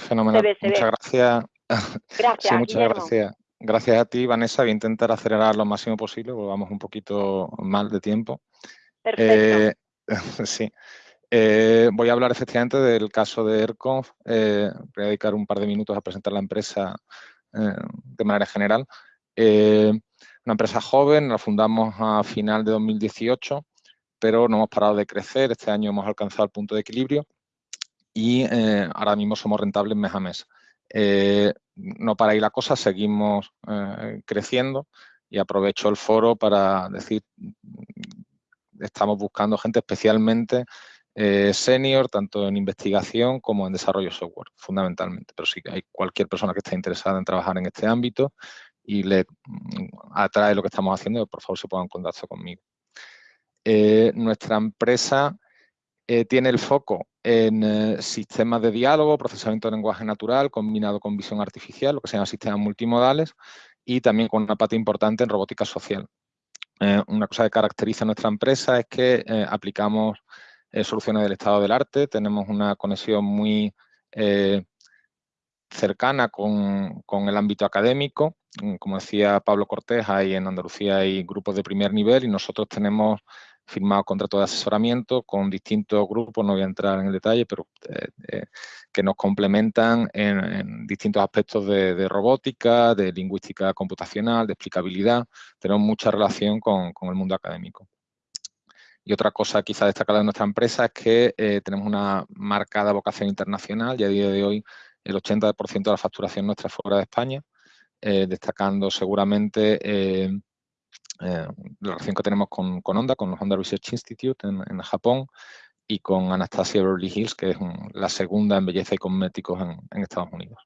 Fenomenal. muchas gracias. Gracias. muchas gracias. Gracias a ti, Vanessa. Voy a intentar acelerar lo máximo posible, porque vamos un poquito mal de tiempo. Perfecto. Eh, sí. Eh, voy a hablar efectivamente del caso de ERCONF. Eh, voy a dedicar un par de minutos a presentar la empresa de manera general. una empresa joven, la fundamos a final de 2018, pero no hemos parado de crecer. Este año hemos alcanzado el punto de equilibrio y eh, ahora mismo somos rentables mes a mes. Eh, no para ahí la cosa, seguimos eh, creciendo y aprovecho el foro para decir, estamos buscando gente especialmente senior, tanto en investigación como en desarrollo software, fundamentalmente. Pero sí que hay cualquier persona que esté interesada en trabajar en este ámbito y le mm, atrae lo que estamos haciendo, por favor se ponga en contacto conmigo. nuestra empresa tiene el foco en eh, sistemas de diálogo, procesamiento de lenguaje natural combinado con visión artificial, lo que se llama sistemas multimodales, y también con una parte importante en robótica social. Eh, una cosa que caracteriza nuestra empresa es que eh, aplicamos soluciones del estado del arte, tenemos una conexión muy cercana con, con, el ámbito académico. Mm, como decía Pablo Cortés, hay en Andalucía hay grupos de primer nivel y nosotros tenemos firmado contratos de asesoramiento con distintos grupos, no voy a entrar en el detalle, pero eh, eh, que nos complementan en, distintos aspectos de, robótica, de lingüística computacional, de explicabilidad. Tenemos mucha relación con, el mundo académico. Y otra cosa quizá destacada de nuestra empresa es que eh, tenemos una marcada vocación internacional y a día de hoy el 80% de la facturación nuestra es fuera de España, destacando seguramente la relación que tenemos con, con Honda, con Honda Research Institute en, Japón y con Anastasia Beverly Hills, que es la segunda en belleza y cosméticos en, Estados Unidos.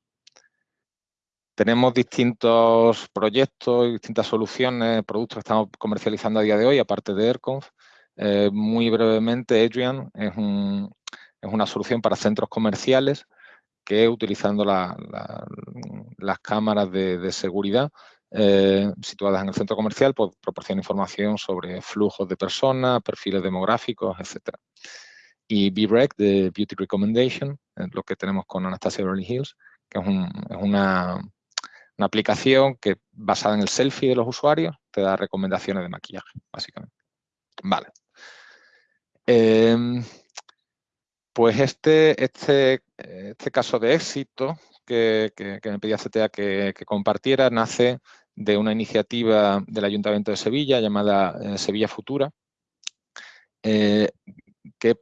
Tenemos distintos proyectos y distintas soluciones, productos que estamos comercializando a día de hoy, aparte de AirConf. Eh, muy brevemente, Adrian es, una solución para centros comerciales que utilizando las cámaras de seguridad eh, situadas en el centro comercial, pues proporciona información sobre flujos de personas, perfiles demográficos, etc. Y BREC, de Beauty Recommendation, es lo que tenemos con Anastasia Beverly Hills, que es, una, aplicación que basada en el selfie de los usuarios te da recomendaciones de maquillaje, básicamente. Vale. Em, pues este, este, este caso de éxito que, me pedía CTA que compartiera nace de una iniciativa del Ayuntamiento de Sevilla llamada eh, Sevilla Futura, eh, que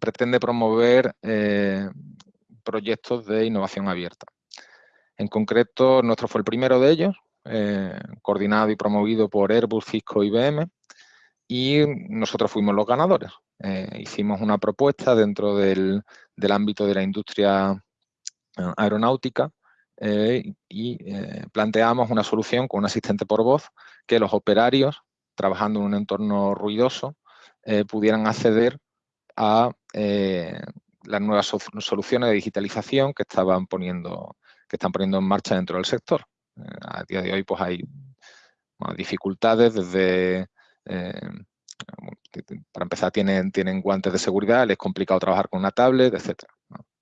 pretende promover eh, proyectos de innovación abierta. En concreto, nuestro fue el primero de ellos, coordinado y promovido por Airbus, Cisco y IBM, y nosotros fuimos los ganadores. hicimos una propuesta dentro del ámbito de la industria aeronáutica eh, y eh, planteamos una solución con un asistente por voz que los operarios, trabajando en un entorno ruidoso, eh, pudieran acceder a las nuevas soluciones de digitalización que estaban poniendo que están poniendo en marcha dentro del sector. a día de hoy pues hay dificultades desde para empezar tienen, tienen guantes de seguridad, es complicado trabajar con una tablet, etcétera.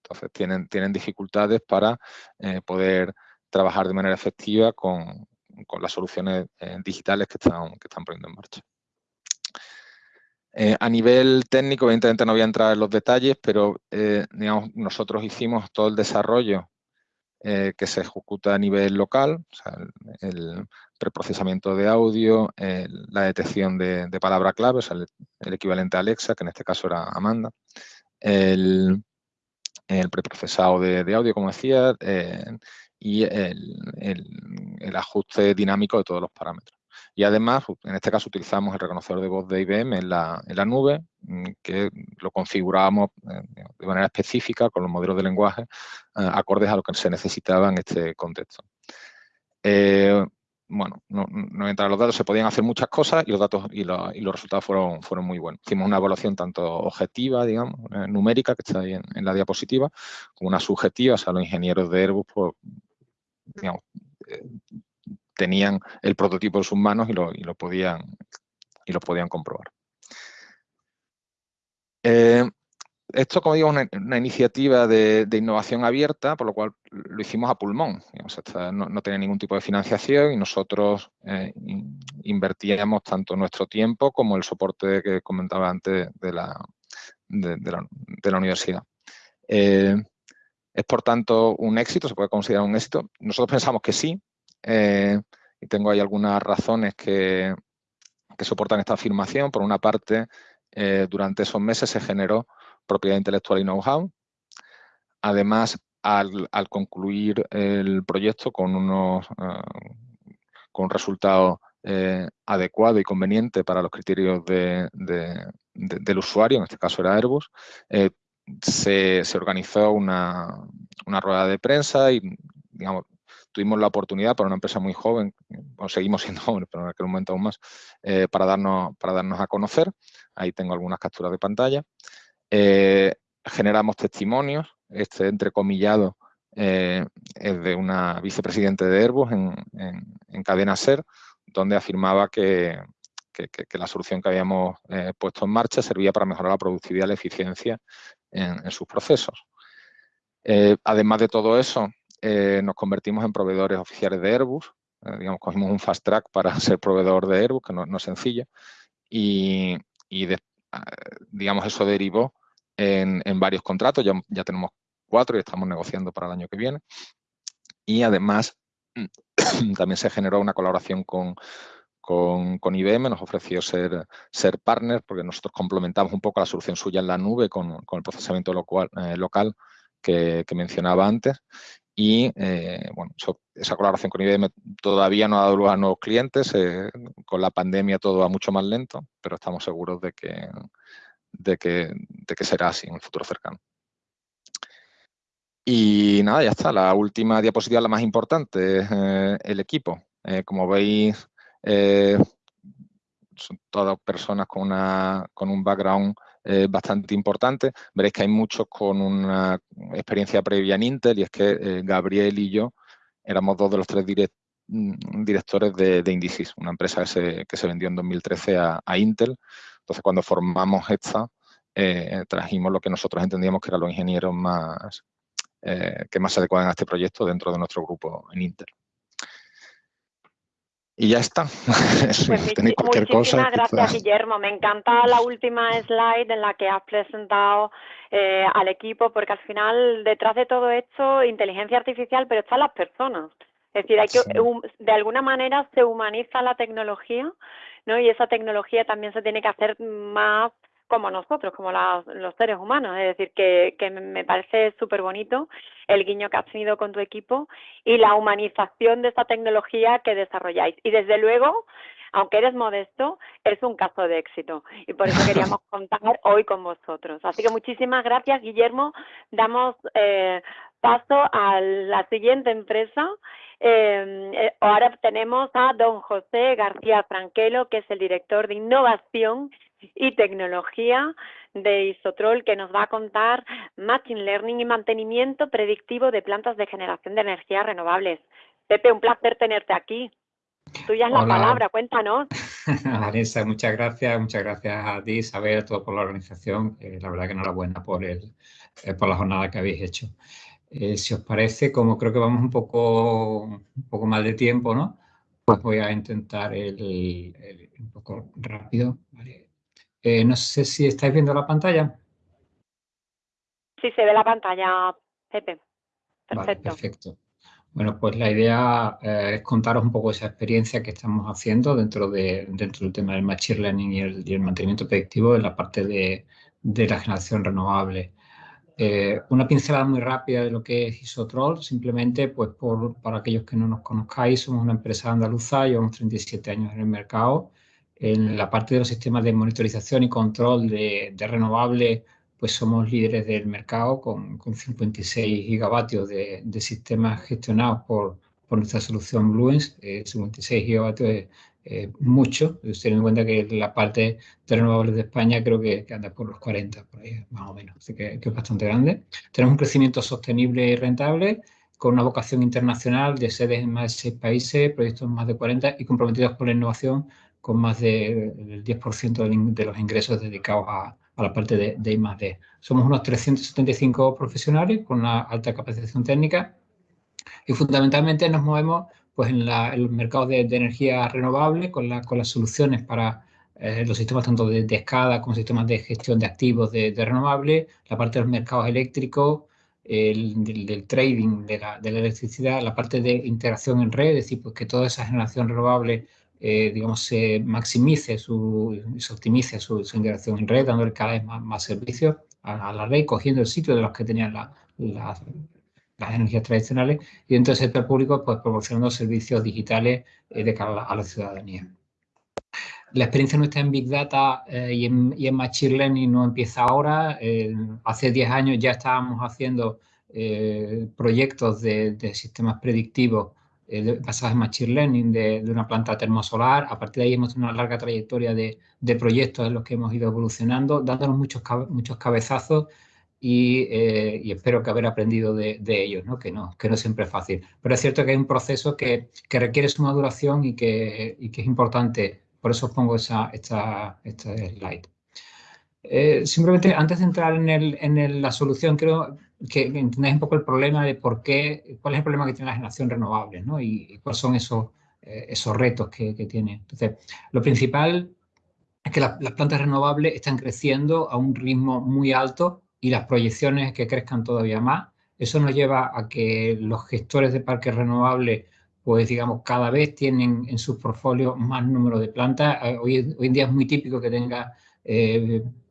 Entonces tienen, tienen dificultades para eh, poder trabajar de manera efectiva con, las soluciones eh, digitales que están, que están poniendo en marcha. Eh, a nivel técnico, evidentemente no voy a entrar en los detalles, pero nosotros hicimos todo el desarrollo que se ejecuta a nivel local, el, preprocesamiento de audio, la detección de, palabra clave, el, el, equivalente a Alexa, que en este caso era Amanda, el, el preprocesado de, audio, como decía, eh, y el, ajuste dinámico de todos los parámetros. Y además, en este caso utilizamos el reconocedor de voz de IBM en la, nube, mm, que lo configurábamos eh, de manera específica con los modelos de lenguaje eh, acordes a lo que se necesitaba en este contexto bueno, no, no entrar los datos, se podían hacer muchas cosas y los datos y, los resultados fueron, fueron muy buenos. Hicimos una evaluación tanto objetiva, digamos, eh, numérica, que está ahí en, la diapositiva, como una subjetiva, o sea, los ingenieros de Airbus, pues, digamos, eh, tenían el prototipo en sus manos y lo, y lo, podían, y lo podían comprobar. Eh, esto, como digo, es una, iniciativa de, innovación abierta, por lo cual lo hicimos a pulmón. no, tenía ningún tipo de financiación y nosotros eh, invertíamos tanto nuestro tiempo como el soporte que comentaba antes de la, de, la, universidad. Eh, es, por tanto, un éxito, se puede considerar un éxito. Nosotros pensamos que sí, eh, y tengo ahí algunas razones que, que soportan esta afirmación. Por una parte, durante esos meses se generó propiedad intelectual y know-how. Además, al, concluir el proyecto con, unos, eh, con un resultado eh, adecuado y conveniente para los criterios del usuario, en este caso era Airbus, eh, se, organizó una, rueda de prensa y digamos, tuvimos la oportunidad para una empresa muy joven, o seguimos siendo jóvenes, pero en aquel momento aún más, para, darnos, para darnos a conocer. Ahí tengo algunas capturas de pantalla. Eh, generamos testimonios, este entrecomillado eh, es de una vicepresidente de Airbus en, cadena SER, donde afirmaba que, la solución que habíamos eh, puesto en marcha servía para mejorar la productividad y la eficiencia en, sus procesos. además de todo eso, nos convertimos en proveedores oficiales de Airbus, digamos, cogimos un fast track para ser proveedor de Airbus, que no, no es sencillo, y, y digamos eso derivó en, varios contratos, ya, ya tenemos cuatro y estamos negociando para el año que viene. Y además también se generó una colaboración con, con, IBM, nos ofreció ser, ser partner porque nosotros complementamos un poco la solución suya en la nube con, el procesamiento local, eh, local que, mencionaba antes. Y eh, bueno, esa colaboración con IBM todavía no ha dado lugar a nuevos clientes, eh, con la pandemia todo va mucho más lento, pero estamos seguros de que, de que, de que será así en el futuro cercano. Y nada, ya está. La última diapositiva, la más importante, es eh, el equipo. Como veis, son todas personas con, una, con un background bastante importante. Veréis que hay muchos con una experiencia previa en Intel y es que Gabriel y yo éramos dos de los tres mm, directores de, de, una empresa que se, vendió en 2013 a, Intel. Entonces, cuando formamos esta, trajimos lo que nosotros entendíamos que eran los ingenieros más, eh, que más se adecuaban a este proyecto dentro de nuestro grupo en Inter. Y ya está. Pues muchísimas gracias, Guillermo. Me encanta la última slide en la que has presentado eh, al equipo, porque al final, detrás de todo esto, inteligencia artificial, pero están las personas. Es decir, hay que, de alguna manera se humaniza la tecnología, ¿no? Y esa tecnología también se tiene que hacer más como nosotros, como los seres humanos. Es decir, que, que me parece súper bonito el guiño que has tenido con tu equipo y la humanización de esa tecnología que desarrolláis. Y desde luego, aunque eres modesto, es un caso de éxito. Y por eso queríamos contar hoy con vosotros. Así que muchísimas gracias, Guillermo. Damos eh, paso a la siguiente empresa. Eh, eh, ahora tenemos a don José García Franquelo, que es el director de innovación y tecnología de Isotrol que nos va a contar Machine Learning y mantenimiento predictivo de plantas de generación de energías renovables. Pepe, un placer tenerte aquí. Tuya es la palabra, cuéntanos. Vanessa, muchas gracias, muchas gracias a ti, Isabel, a todo por la organización. Eh, la verdad que enhorabuena por, el, eh, por la jornada que habéis hecho. Eh, si os parece, como creo que vamos un poco, un poco mal de tiempo, ¿no? Pues voy a intentar el, un poco rápido. ¿vale? Eh, no sé si estáis viendo la pantalla. Sí, se ve la pantalla, Pepe. Perfecto. perfecto. Bueno, pues la idea eh, es contaros un poco esa experiencia que estamos haciendo dentro, de, dentro del tema del Machine Learning y el, mantenimiento predictivo en la parte de, la generación renovable. Eh, una pincelada muy rápida de lo que es Isotrol, simplemente pues por, para aquellos que no nos conozcáis, somos una empresa andaluza, llevamos 37 años en el mercado, en la parte de los sistemas de monitorización y control de, de renovables, pues somos líderes del mercado con, con 56 gigavatios de, de, sistemas gestionados por, por nuestra solución Bluens. 56 eh, gigavatios es mucho, teniendo en cuenta que la parte de renovables de España creo que, anda por los 40, por ahí más o menos, así que, que, es bastante grande. Tenemos un crecimiento sostenible y rentable, con una vocación internacional de sedes en más de 6 países, proyectos en más de 40 y comprometidos por la innovación con más del 10% de los ingresos dedicados a, la parte de, de I+.D. Somos unos 375 profesionales con una alta capacitación técnica y fundamentalmente nos movemos pues, en, la, los mercados de, energía renovable con, con las soluciones para eh, los sistemas tanto de, escala como sistemas de gestión de activos de, renovables, la parte de los mercados eléctricos, el, del, trading de la, de la, electricidad, la parte de integración en red, es decir, pues que toda esa generación renovable eh, digamos, se maximice su, se optimice su, integración en red, dándole cada vez más, servicios a, la red, cogiendo el sitio de los que tenían las energías tradicionales y dentro del sector público pues proporcionando servicios digitales eh, de cara a la, ciudadanía. La experiencia nuestra en Big Data eh, y, en, Machine Learning no empieza ahora. hace 10 años ya estábamos haciendo proyectos de, sistemas predictivos eh, basadas en Machine Learning de, una planta termosolar. A partir de ahí hemos tenido una larga trayectoria de, proyectos en los que hemos ido evolucionando, dándonos muchos, muchos cabezazos eh, y, espero que haber aprendido de, ellos, ¿no? Que, no, que no siempre es fácil. Pero es cierto que hay un proceso que, requiere su maduración y que, y que es importante. Por eso pongo esa, esta, esta slide. Eh, simplemente antes de entrar en, el, en la solución, creo que entendáis un poco el problema de por qué, cuál es el problema que tiene la generación renovable ¿no? y, cuáles son esos, eh, esos retos que, que, tiene. Entonces, lo principal es que las plantas renovables están creciendo a un ritmo muy alto y las proyecciones que crezcan todavía más. Eso nos lleva a que los gestores de parques renovables, pues digamos, cada vez tienen en sus portfolios más número de plantas. Eh, hoy, en día es muy típico que tenga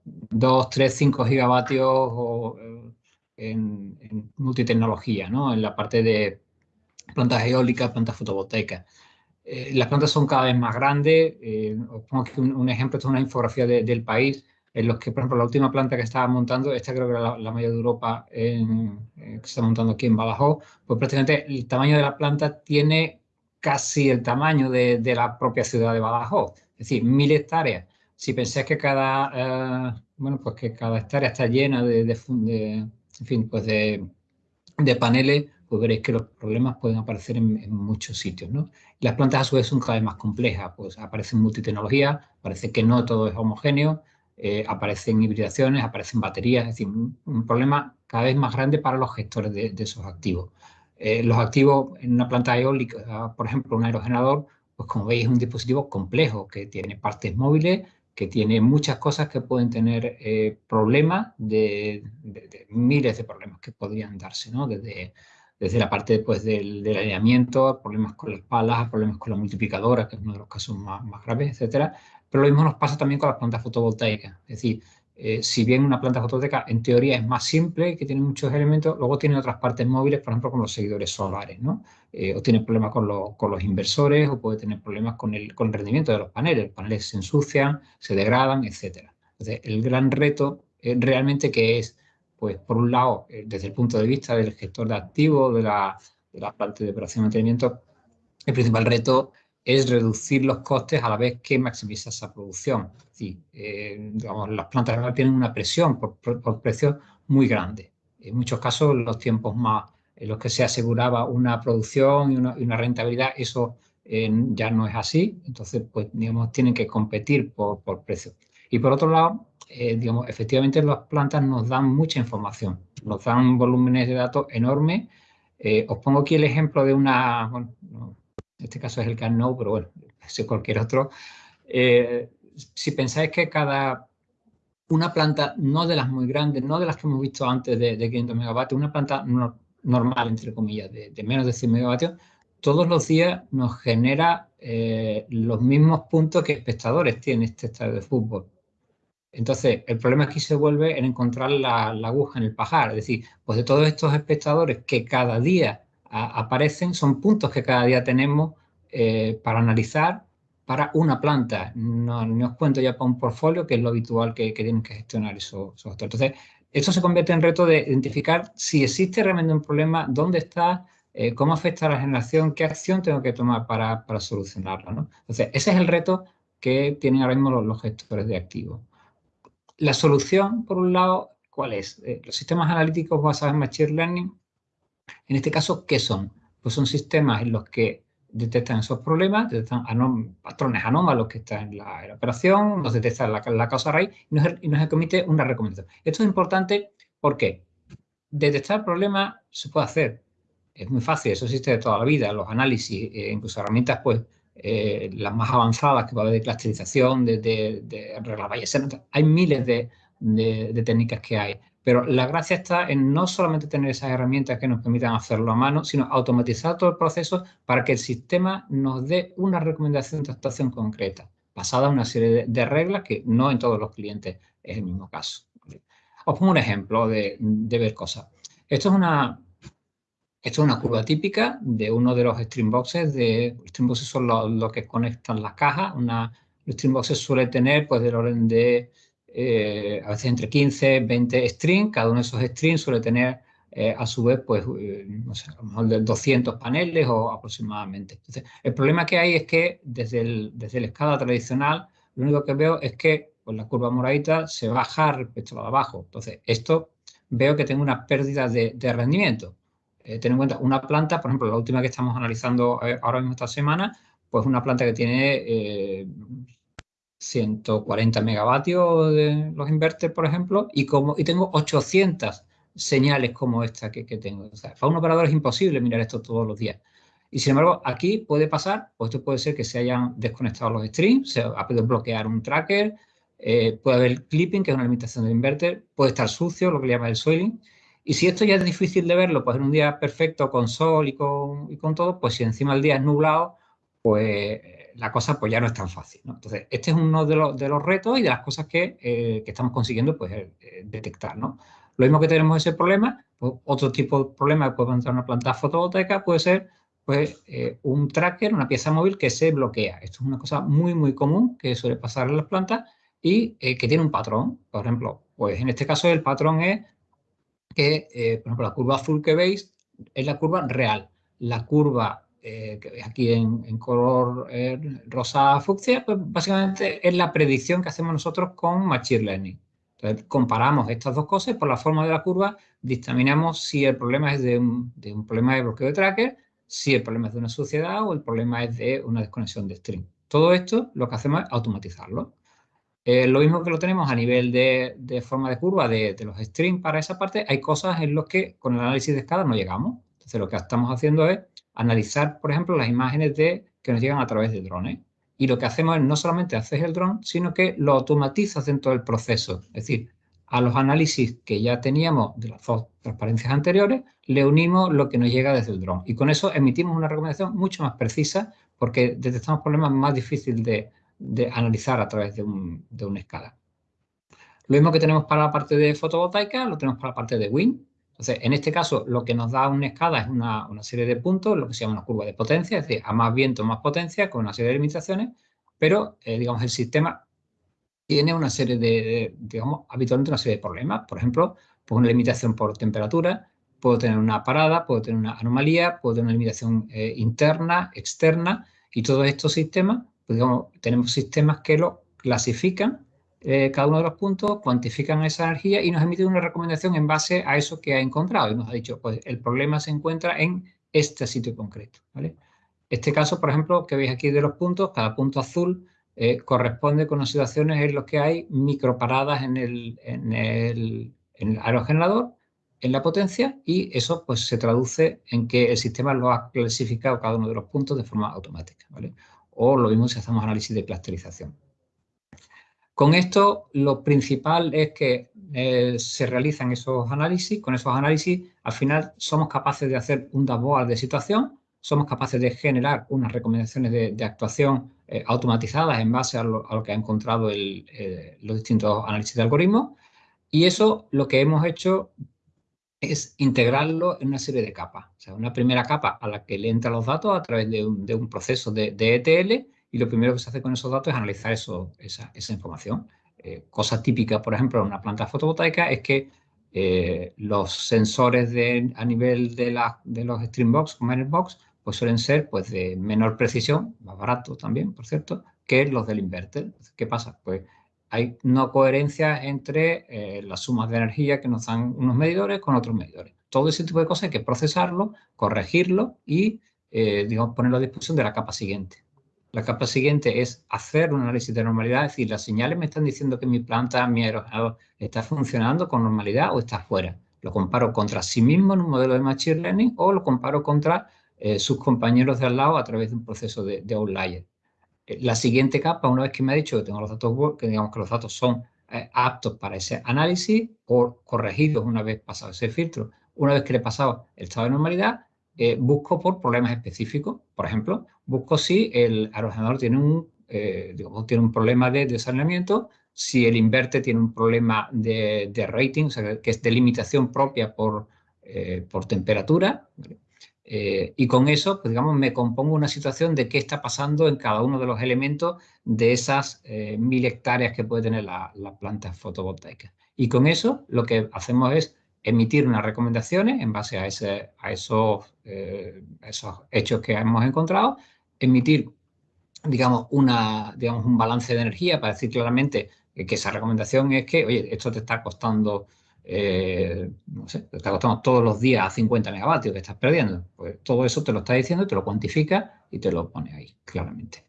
2, 3, 5 gigavatios eh, en, multitecnología, ¿no? en la parte de plantas eólicas, plantas fotovoltaicas. Eh, las plantas son cada vez más grandes. os pongo aquí un, ejemplo, esto es una infografía del país en los que, por ejemplo, la última planta que estaba montando, esta creo que era la, mayor de Europa en, eh, que se está montando aquí en Badajoz, pues prácticamente el tamaño de la planta tiene casi el tamaño de, la propia ciudad de Badajoz, es decir, mil hectáreas. Si pensáis que cada, eh, bueno, pues que cada hectárea está llena de, en fin, pues de, paneles, pues veréis que los problemas pueden aparecer en, muchos sitios, ¿no? Las plantas a su vez son cada vez más complejas, pues aparecen multitecnología, parece que no todo es homogéneo, eh, aparecen hibridaciones, aparecen baterías, es decir, un, problema cada vez más grande para los gestores de, esos activos. Eh, los activos en una planta eólica, por ejemplo, un aerogenerador, pues como veis es un dispositivo complejo que tiene partes móviles, que tiene muchas cosas que pueden tener eh, problemas de, miles de problemas que podrían darse, ¿no? Desde, desde la parte pues, del, del alineamiento, problemas con las palas, problemas con la multiplicadora, que es uno de los casos más, más graves, etcétera, pero lo mismo nos pasa también con las plantas fotovoltaicas. Es decir, eh, si bien una planta fotovoltaica en teoría es más simple, que tiene muchos elementos, luego tiene otras partes móviles, por ejemplo, con los seguidores solares, ¿no? Eh, o tiene problemas con, los inversores, o puede tener problemas con el, con el rendimiento de los paneles. Los paneles se ensucian, se degradan, etc. Entonces, el gran reto realmente que es, pues, por un lado, eh, desde el punto de vista del gestor de activos, de la, de la parte de operación y mantenimiento, el principal reto es reducir los costes a la vez que maximiza esa producción. Eh, las plantas tienen una presión por, por, precios muy grande. En muchos casos, los tiempos más en los que se aseguraba una producción y una, rentabilidad, eso eh, ya no es así. Entonces, pues, digamos, tienen que competir por, por precio. Y por otro lado, eh, digamos, efectivamente las plantas nos dan mucha información, nos dan volúmenes de datos enormes. os pongo aquí el ejemplo de una, en este caso es el CanNo, pero bueno, es cualquier otro. Eh, si pensáis que cada una planta, no de las muy grandes, no de las que hemos visto antes de, 500 megavatios, una planta normal, entre comillas, de, menos de 100 megavatios, todos los días nos genera eh, los mismos puntos que espectadores tiene este estadio de fútbol. Entonces, el problema aquí se vuelve en encontrar la, la, aguja en el pajar, es decir, pues de todos estos espectadores que cada día aparecen, son puntos que cada día tenemos eh, para analizar para una planta. No, os cuento ya para un portfolio, que es lo habitual que, tienen que gestionar esos, esos Entonces, esto se convierte en reto de identificar si existe realmente un problema, dónde está, eh, cómo afecta a la generación, qué acción tengo que tomar para, para solucionarlo. ¿no? Entonces, ese es el reto que tienen ahora mismo los, gestores de activos. La solución, por un lado, ¿cuál es? Eh, los sistemas analíticos basados en Machine Learning en este caso, ¿qué son? Pues son sistemas en los que detectan esos problemas, detectan patrones anómalos que están en la, operación, nos detectan la, causa raíz y nos, y nos emite una recomendación. Esto es importante porque detectar problemas se puede hacer. Es muy fácil, eso existe de toda la vida, los análisis, eh, incluso herramientas, pues, eh, las más avanzadas que va a haber de clusterización, de, de, de reglas hay miles de, técnicas que hay. Pero la gracia está en no solamente tener esas herramientas que nos permitan hacerlo a mano, sino automatizar todo el proceso para que el sistema nos dé una recomendación de actuación concreta, basada en una serie de, reglas que no en todos los clientes es el mismo caso. Os pongo un ejemplo de, ver cosas. Esto es una, esto es una curva típica de uno de los streamboxes. De, streamboxes son los que conectan las cajas. Una, los streamboxes suele tener pues, del orden de eh, a veces entre 15, 20 strings, cada uno de esos strings suele tener eh, a su vez, pues, eh, a lo mejor de 200 paneles o aproximadamente. Entonces, el problema que hay es que desde, el, desde la escala tradicional, lo único que veo es que pues, la curva moradita se baja respecto a la de abajo. Entonces, esto veo que tengo una pérdida de, rendimiento. ten en cuenta, una planta, por ejemplo, la última que estamos analizando ahora mismo esta semana, pues una planta que tiene 140 megavatios de los inverters, por ejemplo, y, como, y tengo 800 señales como esta que, tengo. para un operador es imposible mirar esto todos los días. Y sin embargo, aquí puede pasar, o esto puede ser que se hayan desconectado los streams, se ha podido bloquear un tracker, eh, puede haber clipping, que es una limitación del inverter, puede estar sucio, lo que le llama el soiling. Y si esto ya es difícil de verlo, pues en un día perfecto con sol y con, y con todo, pues si encima el día es nublado, pues la cosa pues ya no es tan fácil. Entonces, este es uno de los, de los, retos y de las cosas que, eh, que estamos consiguiendo pues, eh, detectar. ¿no? Lo mismo que tenemos ese problema, pues, otro tipo de problema que puede entrar en una planta fotovoltaica puede ser pues, eh, un tracker, una pieza móvil que se bloquea. Esto es una cosa muy, muy común que suele pasar en las plantas y que tiene un patrón. Por ejemplo, pues en este caso el patrón es que, por ejemplo, la curva azul que veis es la curva real. La curva eh, que aquí en, color eh, rosa fucsia, pues básicamente es la predicción que hacemos nosotros con Machine Learning. Entonces, comparamos estas dos cosas por la forma de la curva dictaminamos si el problema es de un, problema de bloqueo de tracker, si el problema es de una suciedad o el problema es de una desconexión de string. Todo esto lo que hacemos es automatizarlo. Eh, lo mismo que lo tenemos a nivel de, forma de curva de, de, los strings para esa parte, hay cosas en las que con el análisis de escala no llegamos. Entonces lo que estamos haciendo es analizar, por ejemplo, las imágenes de, que nos llegan a través de drones. Y lo que hacemos es no solamente hacer el dron, sino que lo automatizas dentro del proceso. Es decir, a los análisis que ya teníamos de las dos transparencias anteriores, le unimos lo que nos llega desde el dron. Y con eso emitimos una recomendación mucho más precisa porque detectamos problemas más difíciles de, analizar a través de, de una escala. Lo mismo que tenemos para la parte de fotovoltaica, lo tenemos para la parte de wind. Entonces, en este caso, lo que nos da una escala es una, serie de puntos, lo que se llama una curva de potencia, es decir, a más viento, más potencia, con una serie de limitaciones, pero, eh, digamos, el sistema tiene una serie de, digamos, habitualmente una serie de problemas. Por ejemplo, pues una limitación por temperatura, puedo tener una parada, puedo tener una anomalía, puedo tener una limitación eh, interna, externa, y todos estos sistemas, pues digamos, tenemos sistemas que lo clasifican eh, cada uno de los puntos, cuantifican esa energía y nos emiten una recomendación en base a eso que ha encontrado. Y nos ha dicho, pues el problema se encuentra en este sitio concreto. Este caso, por ejemplo, que veis aquí de los puntos, cada punto azul eh, corresponde con las situaciones en las que hay microparadas en el, en el, en el aerogenerador, en la potencia, y eso pues se traduce en que el sistema lo ha clasificado cada uno de los puntos de forma automática. ¿vale? O lo mismo si hacemos análisis de clusterización. Con esto, lo principal es que eh, se realizan esos análisis. Con esos análisis, al final, somos capaces de hacer un dashboard de situación, somos capaces de generar unas recomendaciones de, actuación eh, automatizadas en base a lo, que ha encontrado eh, los distintos análisis de algoritmos. Y eso lo que hemos hecho es integrarlo en una serie de capas. O sea, una primera capa a la que le entran los datos a través de un, proceso de, de ETL y lo primero que se hace con esos datos es analizar esa, información. Eh, cosa típica, por ejemplo, en una planta fotovoltaica es que eh, los sensores a nivel de, la, de los Streambox, Box, pues suelen ser pues, de menor precisión, más barato también, por cierto, que los del inverter. ¿Qué pasa? Pues hay no coherencia entre eh, las sumas de energía que nos dan unos medidores con otros medidores. Todo ese tipo de cosas hay que procesarlo, corregirlo y digamos, ponerlo a disposición de la capa siguiente. La capa siguiente es hacer un análisis de normalidad, es decir, las señales me están diciendo que mi planta, mi aerogenerador, está funcionando con normalidad o está fuera. Lo comparo contra sí mismo en un modelo de Machine Learning o lo comparo contra eh, sus compañeros de al lado a través de un proceso de, outlier. Eh, la siguiente capa, una vez que me ha dicho que tengo los datos, que digamos que los datos son eh, aptos para ese análisis o corregidos una vez pasado ese filtro, una vez que le he pasado el estado de normalidad, eh, busco por problemas específicos. Por ejemplo, busco si el aerogenerador tiene un, eh, tiene un problema de desalinamiento, si el inverter tiene un problema de, rating, o sea, que es de limitación propia por, eh, por temperatura. y con eso, pues, digamos, me compongo una situación de qué está pasando en cada uno de los elementos de esas mil hectáreas que puede tener la, la planta fotovoltaica. Y con eso lo que hacemos es emitir unas recomendaciones en base a, ese, a esos, eh, esos hechos que hemos encontrado, emitir, digamos, una, digamos, un balance de energía para decir claramente que, esa recomendación es que, oye, esto te está costando, eh, no sé, te está costando todos los días a 50 megavatios que estás perdiendo. Pues todo eso te lo está diciendo, te lo cuantifica y te lo pone ahí, claramente.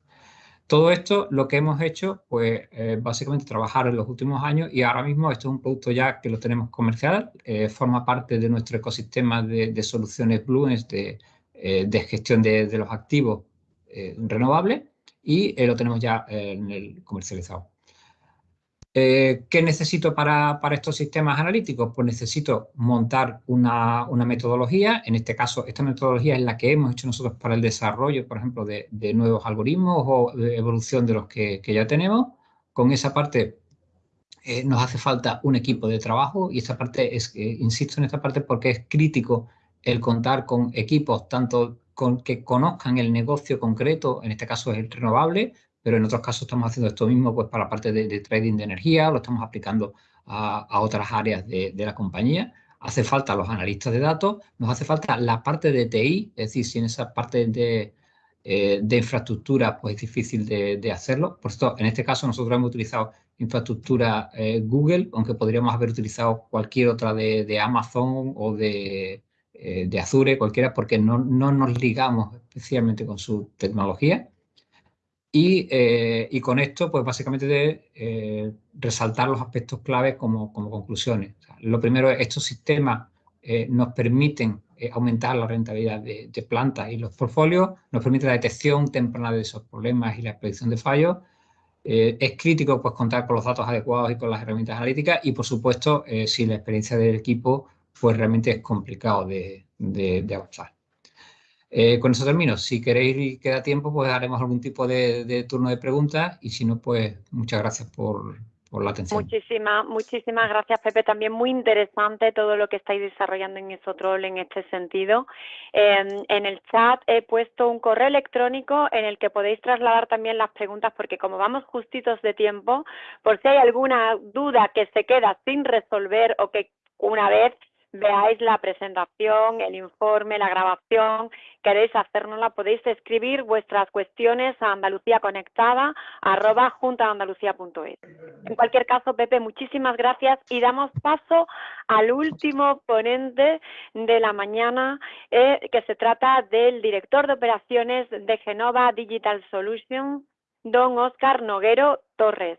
Todo esto lo que hemos hecho, pues eh, básicamente trabajar en los últimos años y ahora mismo esto es un producto ya que lo tenemos comercial, eh, forma parte de nuestro ecosistema de, soluciones Blues de, de gestión de, los activos renovables y lo tenemos ya comercializado. Eh, ¿Qué necesito para, estos sistemas analíticos? Pues necesito montar una, metodología, en este caso esta metodología es la que hemos hecho nosotros para el desarrollo, por ejemplo, de, nuevos algoritmos o evolución de los que, ya tenemos. Con esa parte eh, nos hace falta un equipo de trabajo y esta parte es, insisto en esta parte porque es crítico el contar con equipos tanto con, que conozcan el negocio concreto, en este caso es el renovable, pero en otros casos estamos haciendo esto mismo pues, para la parte de, trading de energía, lo estamos aplicando a, otras áreas de, la compañía. Hace falta los analistas de datos, nos hace falta la parte de TI, es decir, si en esa parte de, eh, infraestructura pues es difícil de, hacerlo. Por esto, en este caso nosotros hemos utilizado infraestructura eh, Google, aunque podríamos haber utilizado cualquier otra de, Amazon o de, eh, de Azure, cualquiera, porque no nos ligamos especialmente con su tecnología. Eh, y, con esto, pues básicamente de eh, resaltar los aspectos claves como, conclusiones. lo primero es estos sistemas eh, nos permiten aumentar la rentabilidad de, plantas y los portfolios, nos permite la detección temprana de esos problemas y la predicción de fallos. es crítico pues, contar con los datos adecuados y con las herramientas analíticas y, por supuesto, si la experiencia del equipo, pues realmente es complicado de avanzar. Eh, con eso termino. Si queréis y queda tiempo, pues haremos algún tipo de, turno de preguntas y si no, pues muchas gracias por, la atención. Muchísimas, muchísimas gracias, Pepe. También muy interesante todo lo que estáis desarrollando en Isotrol en este sentido. Em, en el chat he puesto un correo electrónico en el que podéis trasladar también las preguntas porque como vamos justitos de tiempo, por si hay alguna duda que se queda sin resolver o que una vez veáis la presentación, el informe, la grabación, queréis hacérnosla, podéis escribir vuestras cuestiones a Andalucía Conectada, En cualquier caso, Pepe, muchísimas gracias y damos paso al último ponente de la mañana, eh, que se trata del director de operaciones de Genova Digital Solutions, don Óscar Noguero Torres.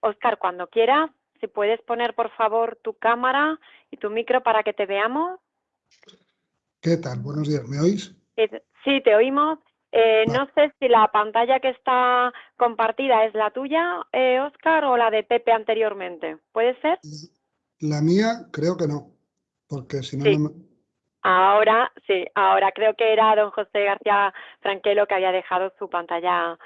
Óscar, cuando quieras, si puedes poner por favor tu cámara y tu micro para que te veamos. ¿Qué tal? Buenos días, ¿me oís? Eh, sí, te oímos. Eh, no sé si la pantalla que está compartida es la tuya, Oscar, eh, o la de Pepe anteriormente. ¿Puede ser? La mía creo que no, porque si no... Ahora, sí, ahora creo que era don José García Franquelo que había dejado su pantalla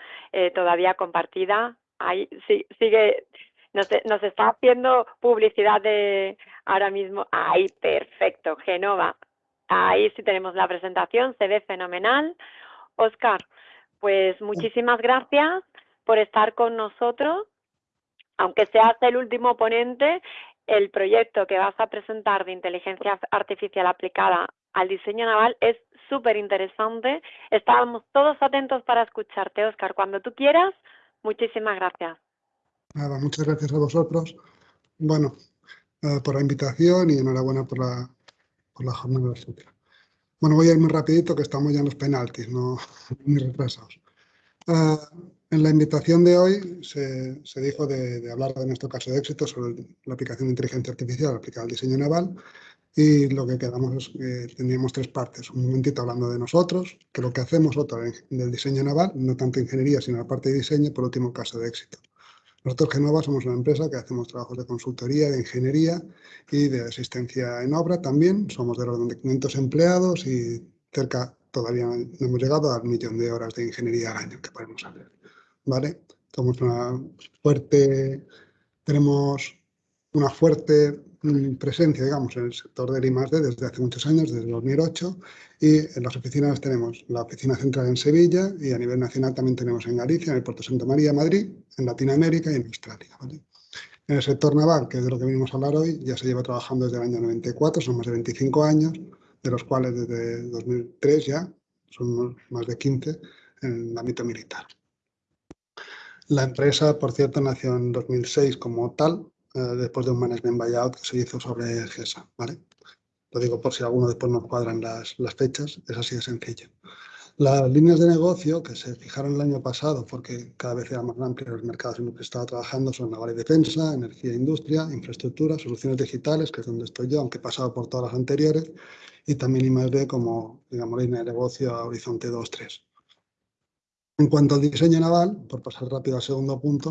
todavía compartida. Ahí sí, sigue, nos, nos está haciendo publicidad de ahora mismo. Ahí, perfecto, Genova. Ahí sí tenemos la presentación, se ve fenomenal. Oscar, pues muchísimas gracias por estar con nosotros. Aunque seas el último ponente, el proyecto que vas a presentar de inteligencia artificial aplicada al diseño naval es súper interesante. Estábamos todos atentos para escucharte, Oscar. Cuando tú quieras, muchísimas gracias. Nada, muchas gracias a vosotros. Bueno, eh, por la invitación y enhorabuena por la, por la jornada de Bueno, voy a ir muy rapidito que estamos ya en los penaltis, no muy retrasados. Eh, en la invitación de hoy se, se dijo de, de, hablar de nuestro caso de éxito sobre la aplicación de inteligencia artificial aplicada al diseño naval y lo que quedamos es que tendríamos tres partes. Un momentito hablando de nosotros, que lo que hacemos, otra del diseño naval, no tanto ingeniería, sino la parte de diseño, por último caso de éxito. Nosotros, Genova, somos una empresa que hacemos trabajos de consultoría, de ingeniería y de asistencia en obra también. Somos de los 500 empleados y cerca, todavía no hemos llegado al millón de horas de ingeniería al año que podemos hacer. ¿Vale? Somos una fuerte, tenemos una fuerte Mm, presencia, digamos, en el sector del I+.D. desde hace muchos años, desde 2008, y en las oficinas tenemos la oficina central en Sevilla y a nivel nacional también tenemos en Galicia, en el Puerto Santa María, Madrid, en Latinoamérica y en Australia. En el sector naval, que es de lo que venimos a hablar hoy, ya se lleva trabajando desde el año 94, son más de 25 años, de los cuales desde 2003 ya son más de 15 en el ámbito militar. La empresa, por cierto, nació en 2006 como tal, eh, después de un management buyout que se hizo sobre GESA, ¿vale? Lo digo por si alguno después no cuadran las, las fechas, es así de sencillo. Las líneas de negocio que se fijaron el año pasado, porque cada vez eran más amplios los mercados en los que estaba trabajando, son naval y defensa, energía e industria, infraestructura, soluciones digitales, que es donde estoy yo, aunque he pasado por todas las anteriores, y también I+D como, digamos, línea de negocio a horizonte 2-3. En cuanto al diseño naval, por pasar rápido al segundo punto,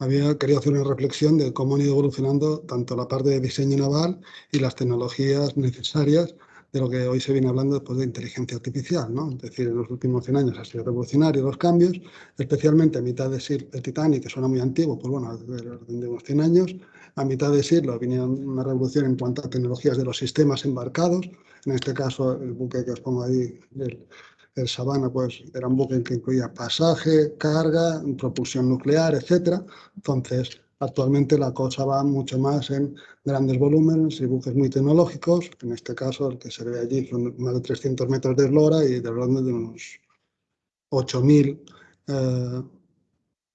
había querido hacer una reflexión de cómo han ido evolucionando tanto la parte de diseño naval y las tecnologías necesarias de lo que hoy se viene hablando después de inteligencia artificial, ¿no? Es decir, en los últimos 100 años ha sido revolucionario los cambios, especialmente a mitad de siglo, el Titanic, que suena muy antiguo, pues bueno, de unos 100 años, a mitad de siglo vino una revolución en cuanto a tecnologías de los sistemas embarcados, en este caso el buque que os pongo ahí, el, el Sabana, pues era un buque que incluía pasaje, carga, propulsión nuclear, etcétera. Entonces, Actualmente la cosa va mucho más en grandes volúmenes y buques muy tecnológicos. En este caso, el que se ve allí son más de 300 metros de eslora y de hablando de unos 8.000 eh,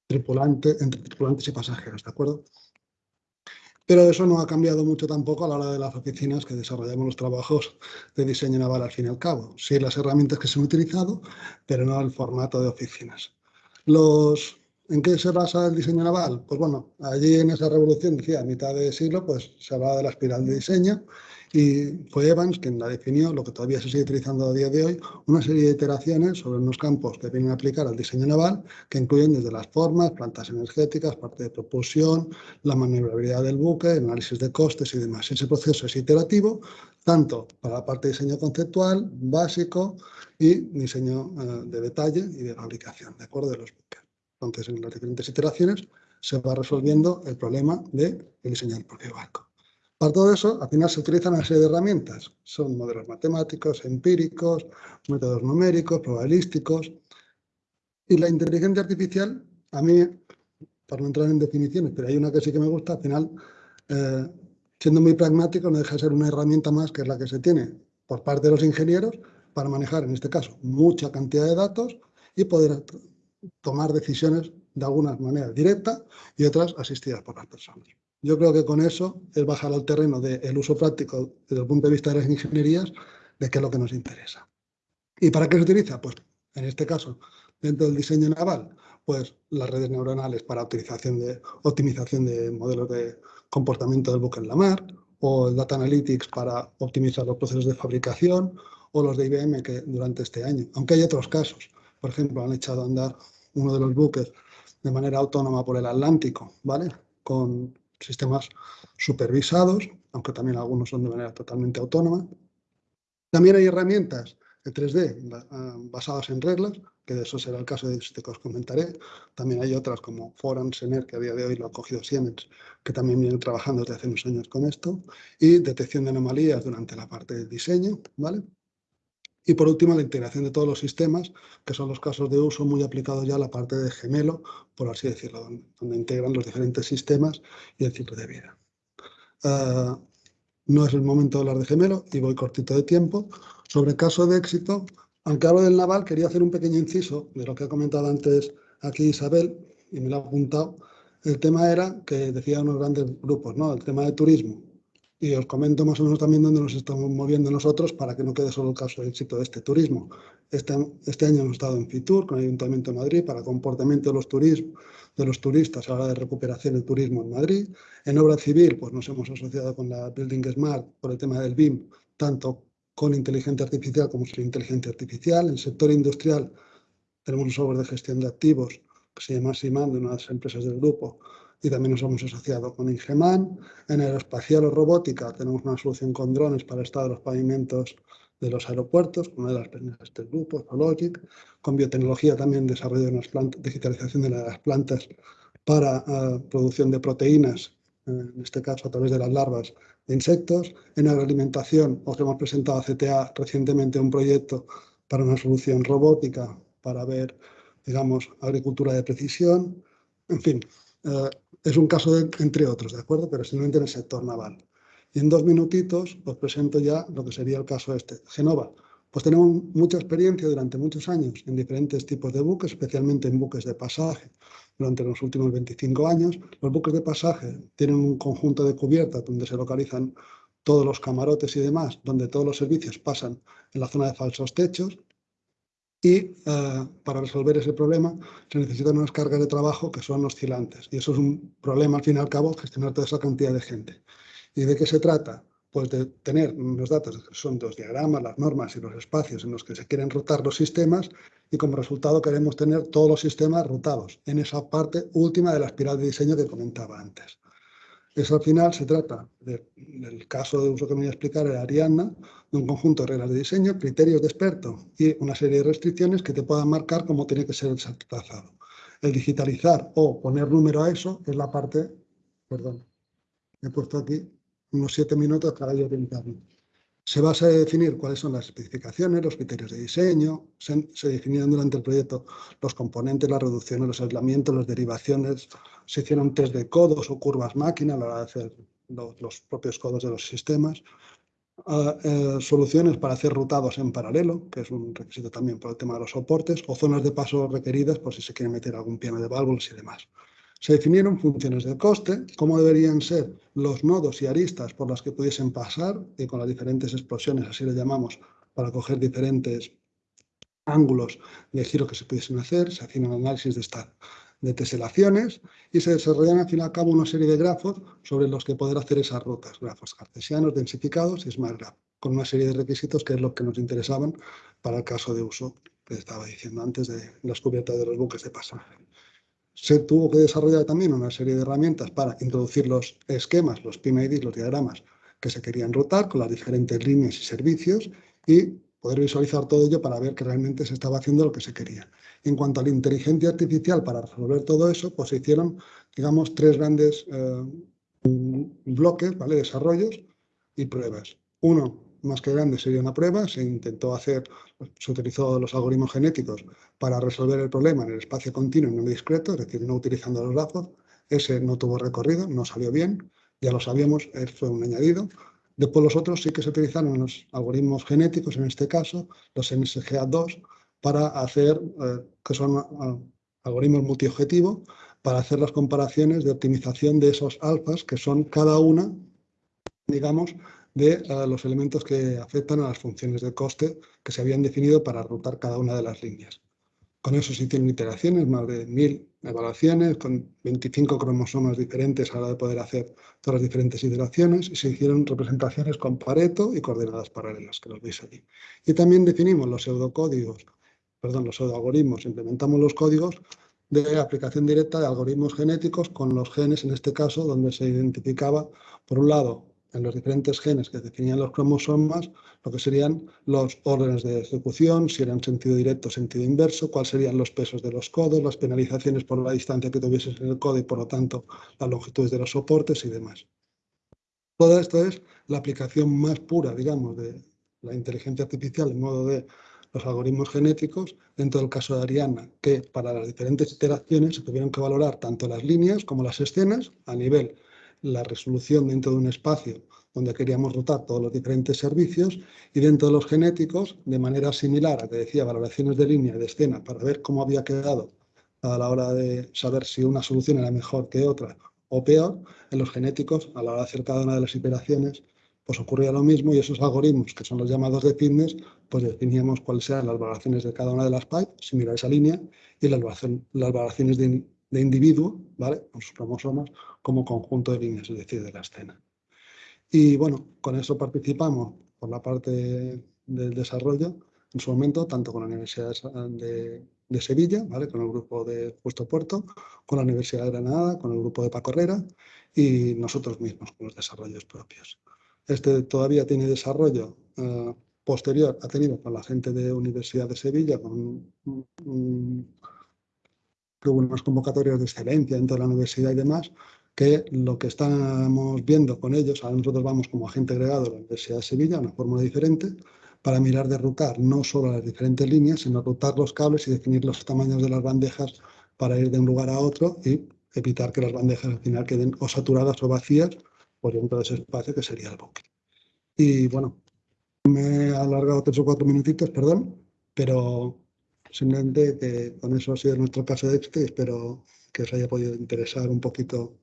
tripulantes, entre tripulantes y pasajeros, ¿de acuerdo? Pero eso no ha cambiado mucho tampoco a la hora de las oficinas que desarrollamos los trabajos de diseño naval al fin y al cabo. Sí las herramientas que se han utilizado, pero no el formato de oficinas. Los ¿En qué se basa el diseño naval? Pues bueno, allí en esa revolución, decía, a mitad de siglo, pues se hablaba de la espiral de diseño y fue Evans quien la definió, lo que todavía se sigue utilizando a día de hoy, una serie de iteraciones sobre unos campos que vienen a aplicar al diseño naval, que incluyen desde las formas, plantas energéticas, parte de propulsión, la maniobrabilidad del buque, análisis de costes y demás. Ese proceso es iterativo, tanto para la parte de diseño conceptual, básico y diseño eh, de detalle y de fabricación, ¿de acuerdo? De los buques. Entonces, en las diferentes iteraciones se va resolviendo el problema de diseño del propio barco. Para todo eso, al final se utilizan una serie de herramientas. Son modelos matemáticos, empíricos, métodos numéricos, probabilísticos. Y la inteligencia artificial, a mí, para no entrar en definiciones, pero hay una que sí que me gusta, al final, eh, siendo muy pragmático, no deja de ser una herramienta más que es la que se tiene por parte de los ingenieros para manejar, en este caso, mucha cantidad de datos y poder tomar decisiones de algunas maneras directas y otras asistidas por las personas. Yo creo que con eso es bajar al terreno del uso práctico desde el punto de vista de las ingenierías de qué es lo que nos interesa. ¿Y para qué se utiliza? Pues en este caso, dentro del diseño naval, pues las redes neuronales para de, optimización de modelos de comportamiento del buque en la mar, o el Data Analytics para optimizar los procesos de fabricación, o los de IBM que durante este año, aunque hay otros casos, por ejemplo, han echado a andar uno de los buques de manera autónoma por el Atlántico, ¿vale? Con sistemas supervisados, aunque también algunos son de manera totalmente autónoma. También hay herramientas de 3D ah, basadas en reglas, que de eso será el caso de este que os comentaré. También hay otras como Foran, Sener, que a día de hoy lo ha cogido Siemens, que también viene trabajando desde hace unos años con esto, y detección de anomalías durante la parte del diseño, ¿vale? Y por último, la integración de todos los sistemas, que son los casos de uso muy aplicados ya a la parte de gemelo, por así decirlo, donde, integran los diferentes sistemas y el ciclo de vida. Ah, no es el momento de hablar de gemelo y voy cortito de tiempo. Sobre caso de éxito, aunque hablo del naval, quería hacer un pequeño inciso de lo que ha comentado antes aquí Isabel, y me lo ha apuntado. El tema era que decía unos grandes grupos, ¿no? El tema de turismo y os comento más o menos también dónde nos estamos moviendo nosotros para que no quede solo el caso de éxito de este turismo. Este, este año hemos estado en FITUR con el Ayuntamiento de Madrid para comportamiento de los, turismo, de los turistas a la hora de recuperación del turismo en Madrid. En obra civil pues nos hemos asociado con la Building Smart por el tema del BIM, tanto con inteligencia artificial como sin inteligencia artificial. En el sector industrial tenemos un software de gestión de activos que se llama SIMAN, de una las empresas del grupo, y también nos hemos asociado con Ingeman. En aeroespacial o robótica tenemos una solución con drones para el estado de los pavimentos de los aeropuertos, una de las de este grupo, Logic. Con biotecnología también desarrollo de plantas, digitalización de las plantas para uh, producción de proteínas, en este caso a través de las larvas de insectos. En agroalimentación os hemos presentado a CTA recientemente un proyecto para una solución robótica para ver, digamos, agricultura de precisión. En fin, uh, es un caso entre otros, ¿de acuerdo? Pero simplemente en el sector naval. Y en dos minutitos os presento ya lo que sería el caso este. Genova, pues tenemos mucha experiencia durante muchos años en diferentes tipos de buques, especialmente en buques de pasaje. Durante los últimos 25 años, los buques de pasaje tienen un conjunto de cubiertas donde se localizan todos los camarotes y demás, donde todos los servicios pasan en la zona de falsos techos. Y eh, para resolver ese problema se necesitan unas cargas de trabajo que son oscilantes y eso es un problema al fin y al cabo gestionar toda esa cantidad de gente. ¿Y de qué se trata? Pues de tener los datos, que son los diagramas, las normas y los espacios en los que se quieren rotar los sistemas y como resultado queremos tener todos los sistemas rotados en esa parte última de la espiral de diseño que comentaba antes. Eso al final se trata del caso de uso que me voy a explicar, el Ariadna, de un conjunto de reglas de diseño, criterios de experto y una serie de restricciones que te puedan marcar cómo tiene que ser el trazado. El digitalizar o poner número a eso es la parte, perdón, he puesto aquí unos siete minutos para yo orientarme. Se va a definir cuáles son las especificaciones, los criterios de diseño, se, se, definieron durante el proyecto los componentes, las reducciones, los aislamientos, las derivaciones, se hicieron test de codos o curvas máquina a la hora de hacer los, propios codos de los sistemas, eh, soluciones para hacer rutados en paralelo, que es un requisito también por el tema de los soportes, o zonas de paso requeridas por si se quiere meter algún piano de válvulas y demás. Se definieron funciones de coste, cómo deberían ser los nodos y aristas por las que pudiesen pasar, y con las diferentes explosiones, así le llamamos, para coger diferentes ángulos de giro que se pudiesen hacer, se hacían análisis de, esta, de teselaciones y se desarrollan al fin y al cabo una serie de grafos sobre los que poder hacer esas rutas, grafos cartesianos, densificados y smart graph, con una serie de requisitos que es lo que nos interesaban para el caso de uso que estaba diciendo antes de las cubiertas de los buques de pasaje. Se tuvo que desarrollar también una serie de herramientas para introducir los esquemas, los PIMID, los diagramas que se querían rotar con las diferentes líneas y servicios y poder visualizar todo ello para ver que realmente se estaba haciendo lo que se quería. En cuanto a la inteligencia artificial para resolver todo eso, pues se hicieron, digamos, tres grandes eh, bloques, ¿vale? Desarrollos y pruebas. Uno, más que grande sería una prueba, se intentó hacer, se utilizó los algoritmos genéticos para resolver el problema en el espacio continuo y no discreto, es decir, no utilizando los lazos, ese no tuvo recorrido, no salió bien, ya lo sabíamos, fue un añadido. Después los otros sí que se utilizaron los algoritmos genéticos, en este caso, los NSGA2, para hacer, eh, que son uh, algoritmos multiobjetivos, para hacer las comparaciones de optimización de esos alfas, que son cada una, digamos, de los elementos que afectan a las funciones de coste que se habían definido para rutar cada una de las líneas. Con eso se hicieron iteraciones, más de mil evaluaciones, con 25 cromosomas diferentes a la hora de poder hacer todas las diferentes iteraciones, y se hicieron representaciones con Pareto y coordenadas paralelas, que los veis aquí. Y también definimos los pseudocódigos, perdón, los pseudoalgoritmos, implementamos los códigos de aplicación directa de algoritmos genéticos con los genes, en este caso, donde se identificaba, por un lado, en los diferentes genes que definían los cromosomas, lo que serían los órdenes de ejecución, si eran sentido directo o sentido inverso, cuáles serían los pesos de los codos, las penalizaciones por la distancia que tuvieses en el codo y por lo tanto las longitudes de los soportes y demás. Todo esto es la aplicación más pura, digamos, de la inteligencia artificial en modo de los algoritmos genéticos, dentro del caso de Ariana, que para las diferentes iteraciones se tuvieron que valorar tanto las líneas como las escenas a nivel la resolución dentro de un espacio donde queríamos rotar todos los diferentes servicios y dentro de los genéticos, de manera similar a que decía valoraciones de línea y de escena para ver cómo había quedado a la hora de saber si una solución era mejor que otra o peor, en los genéticos, a la hora de hacer cada una de las iteraciones, pues ocurría lo mismo y esos algoritmos, que son los llamados de fitness, pues definíamos cuáles eran las valoraciones de cada una de las pipes, similar a esa línea, y las, las valoraciones de, de individuo, ¿vale? con sus cromosomas, como conjunto de líneas, es decir, de la escena. Y bueno, con eso participamos por la parte del desarrollo en su momento, tanto con la Universidad de, de Sevilla, ¿vale? con el grupo de Puesto Puerto, con la Universidad de Granada, con el grupo de Paco Herrera y nosotros mismos con los desarrollos propios. Este todavía tiene desarrollo uh, posterior, ha tenido con la gente de Universidad de Sevilla, con hubo unas convocatorias de excelencia dentro de la universidad y demás, que lo que estamos viendo con ellos, ahora nosotros vamos como agente agregado de la Universidad de Sevilla, una fórmula diferente, para mirar de rutar no solo las diferentes líneas, sino rutar los cables y definir los tamaños de las bandejas para ir de un lugar a otro y evitar que las bandejas al final queden o saturadas o vacías por dentro de ese espacio que sería el buque. Y bueno, me he alargado tres o cuatro minutitos, perdón, pero Simplemente que con eso ha sido nuestro caso de éxito y espero que os haya podido interesar un poquito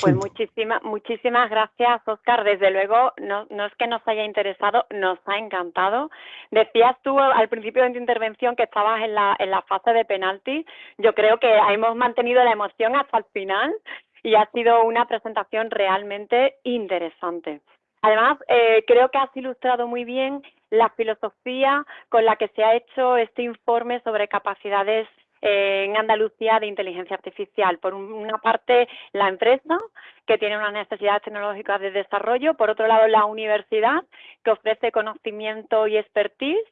Pues muchísimas, muchísimas gracias, Oscar. Desde luego, no, no, es que nos haya interesado, nos ha encantado. Decías tú al principio de tu intervención que estabas en la, en la fase de penalti. Yo creo que hemos mantenido la emoción hasta el final y ha sido una presentación realmente interesante. Además, eh, creo que has ilustrado muy bien la filosofía con la que se ha hecho este informe sobre capacidades en Andalucía de inteligencia artificial. Por una parte, la empresa, que tiene unas necesidades tecnológicas de desarrollo. Por otro lado, la universidad, que ofrece conocimiento y expertise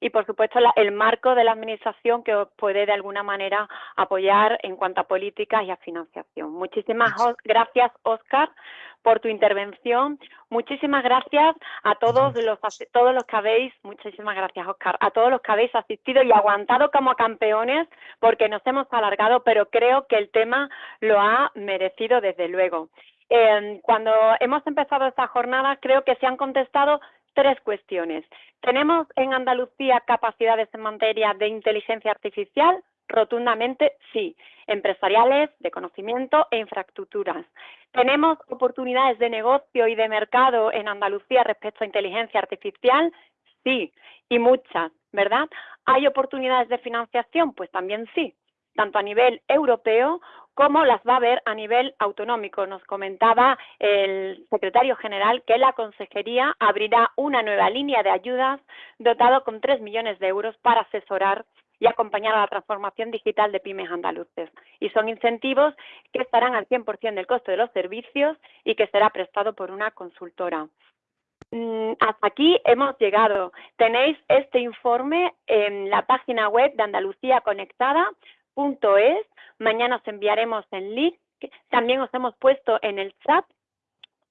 y por supuesto el marco de la administración que os puede de alguna manera apoyar en cuanto a políticas y a financiación. Muchísimas gracias, Oscar, por tu intervención. Muchísimas gracias a todos los todos los que habéis, muchísimas gracias, Oscar, a todos los que habéis asistido y aguantado como campeones porque nos hemos alargado, pero creo que el tema lo ha merecido desde luego. Eh, cuando hemos empezado esta jornada, creo que se han contestado tres cuestiones. ¿Tenemos en Andalucía capacidades en materia de inteligencia artificial? Rotundamente sí, empresariales, de conocimiento e infraestructuras. ¿Tenemos oportunidades de negocio y de mercado en Andalucía respecto a inteligencia artificial? Sí, y muchas, ¿verdad? ¿Hay oportunidades de financiación? Pues también sí, tanto a nivel europeo cómo las va a ver a nivel autonómico. Nos comentaba el secretario general que la consejería abrirá una nueva línea de ayudas dotado con 3 millones de euros para asesorar y acompañar a la transformación digital de pymes andaluces. Y son incentivos que estarán al 100% del coste de los servicios y que será prestado por una consultora. Mm, hasta aquí hemos llegado. Tenéis este informe en la página web de Andalucía Conectada es. Mañana os enviaremos el link. También os hemos puesto en el chat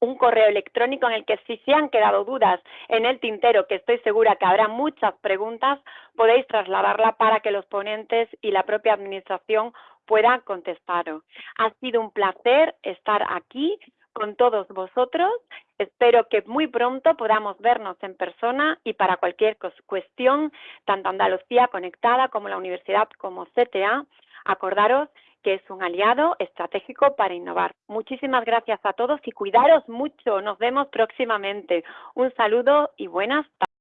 un correo electrónico en el que si se han quedado dudas en el tintero, que estoy segura que habrá muchas preguntas, podéis trasladarla para que los ponentes y la propia administración puedan contestaros. Ha sido un placer estar aquí con todos vosotros. Espero que muy pronto podamos vernos en persona y para cualquier cuestión, tanto Andalucía Conectada como la Universidad como CTA, acordaros que es un aliado estratégico para innovar. Muchísimas gracias a todos y cuidaros mucho. Nos vemos próximamente. Un saludo y buenas tardes.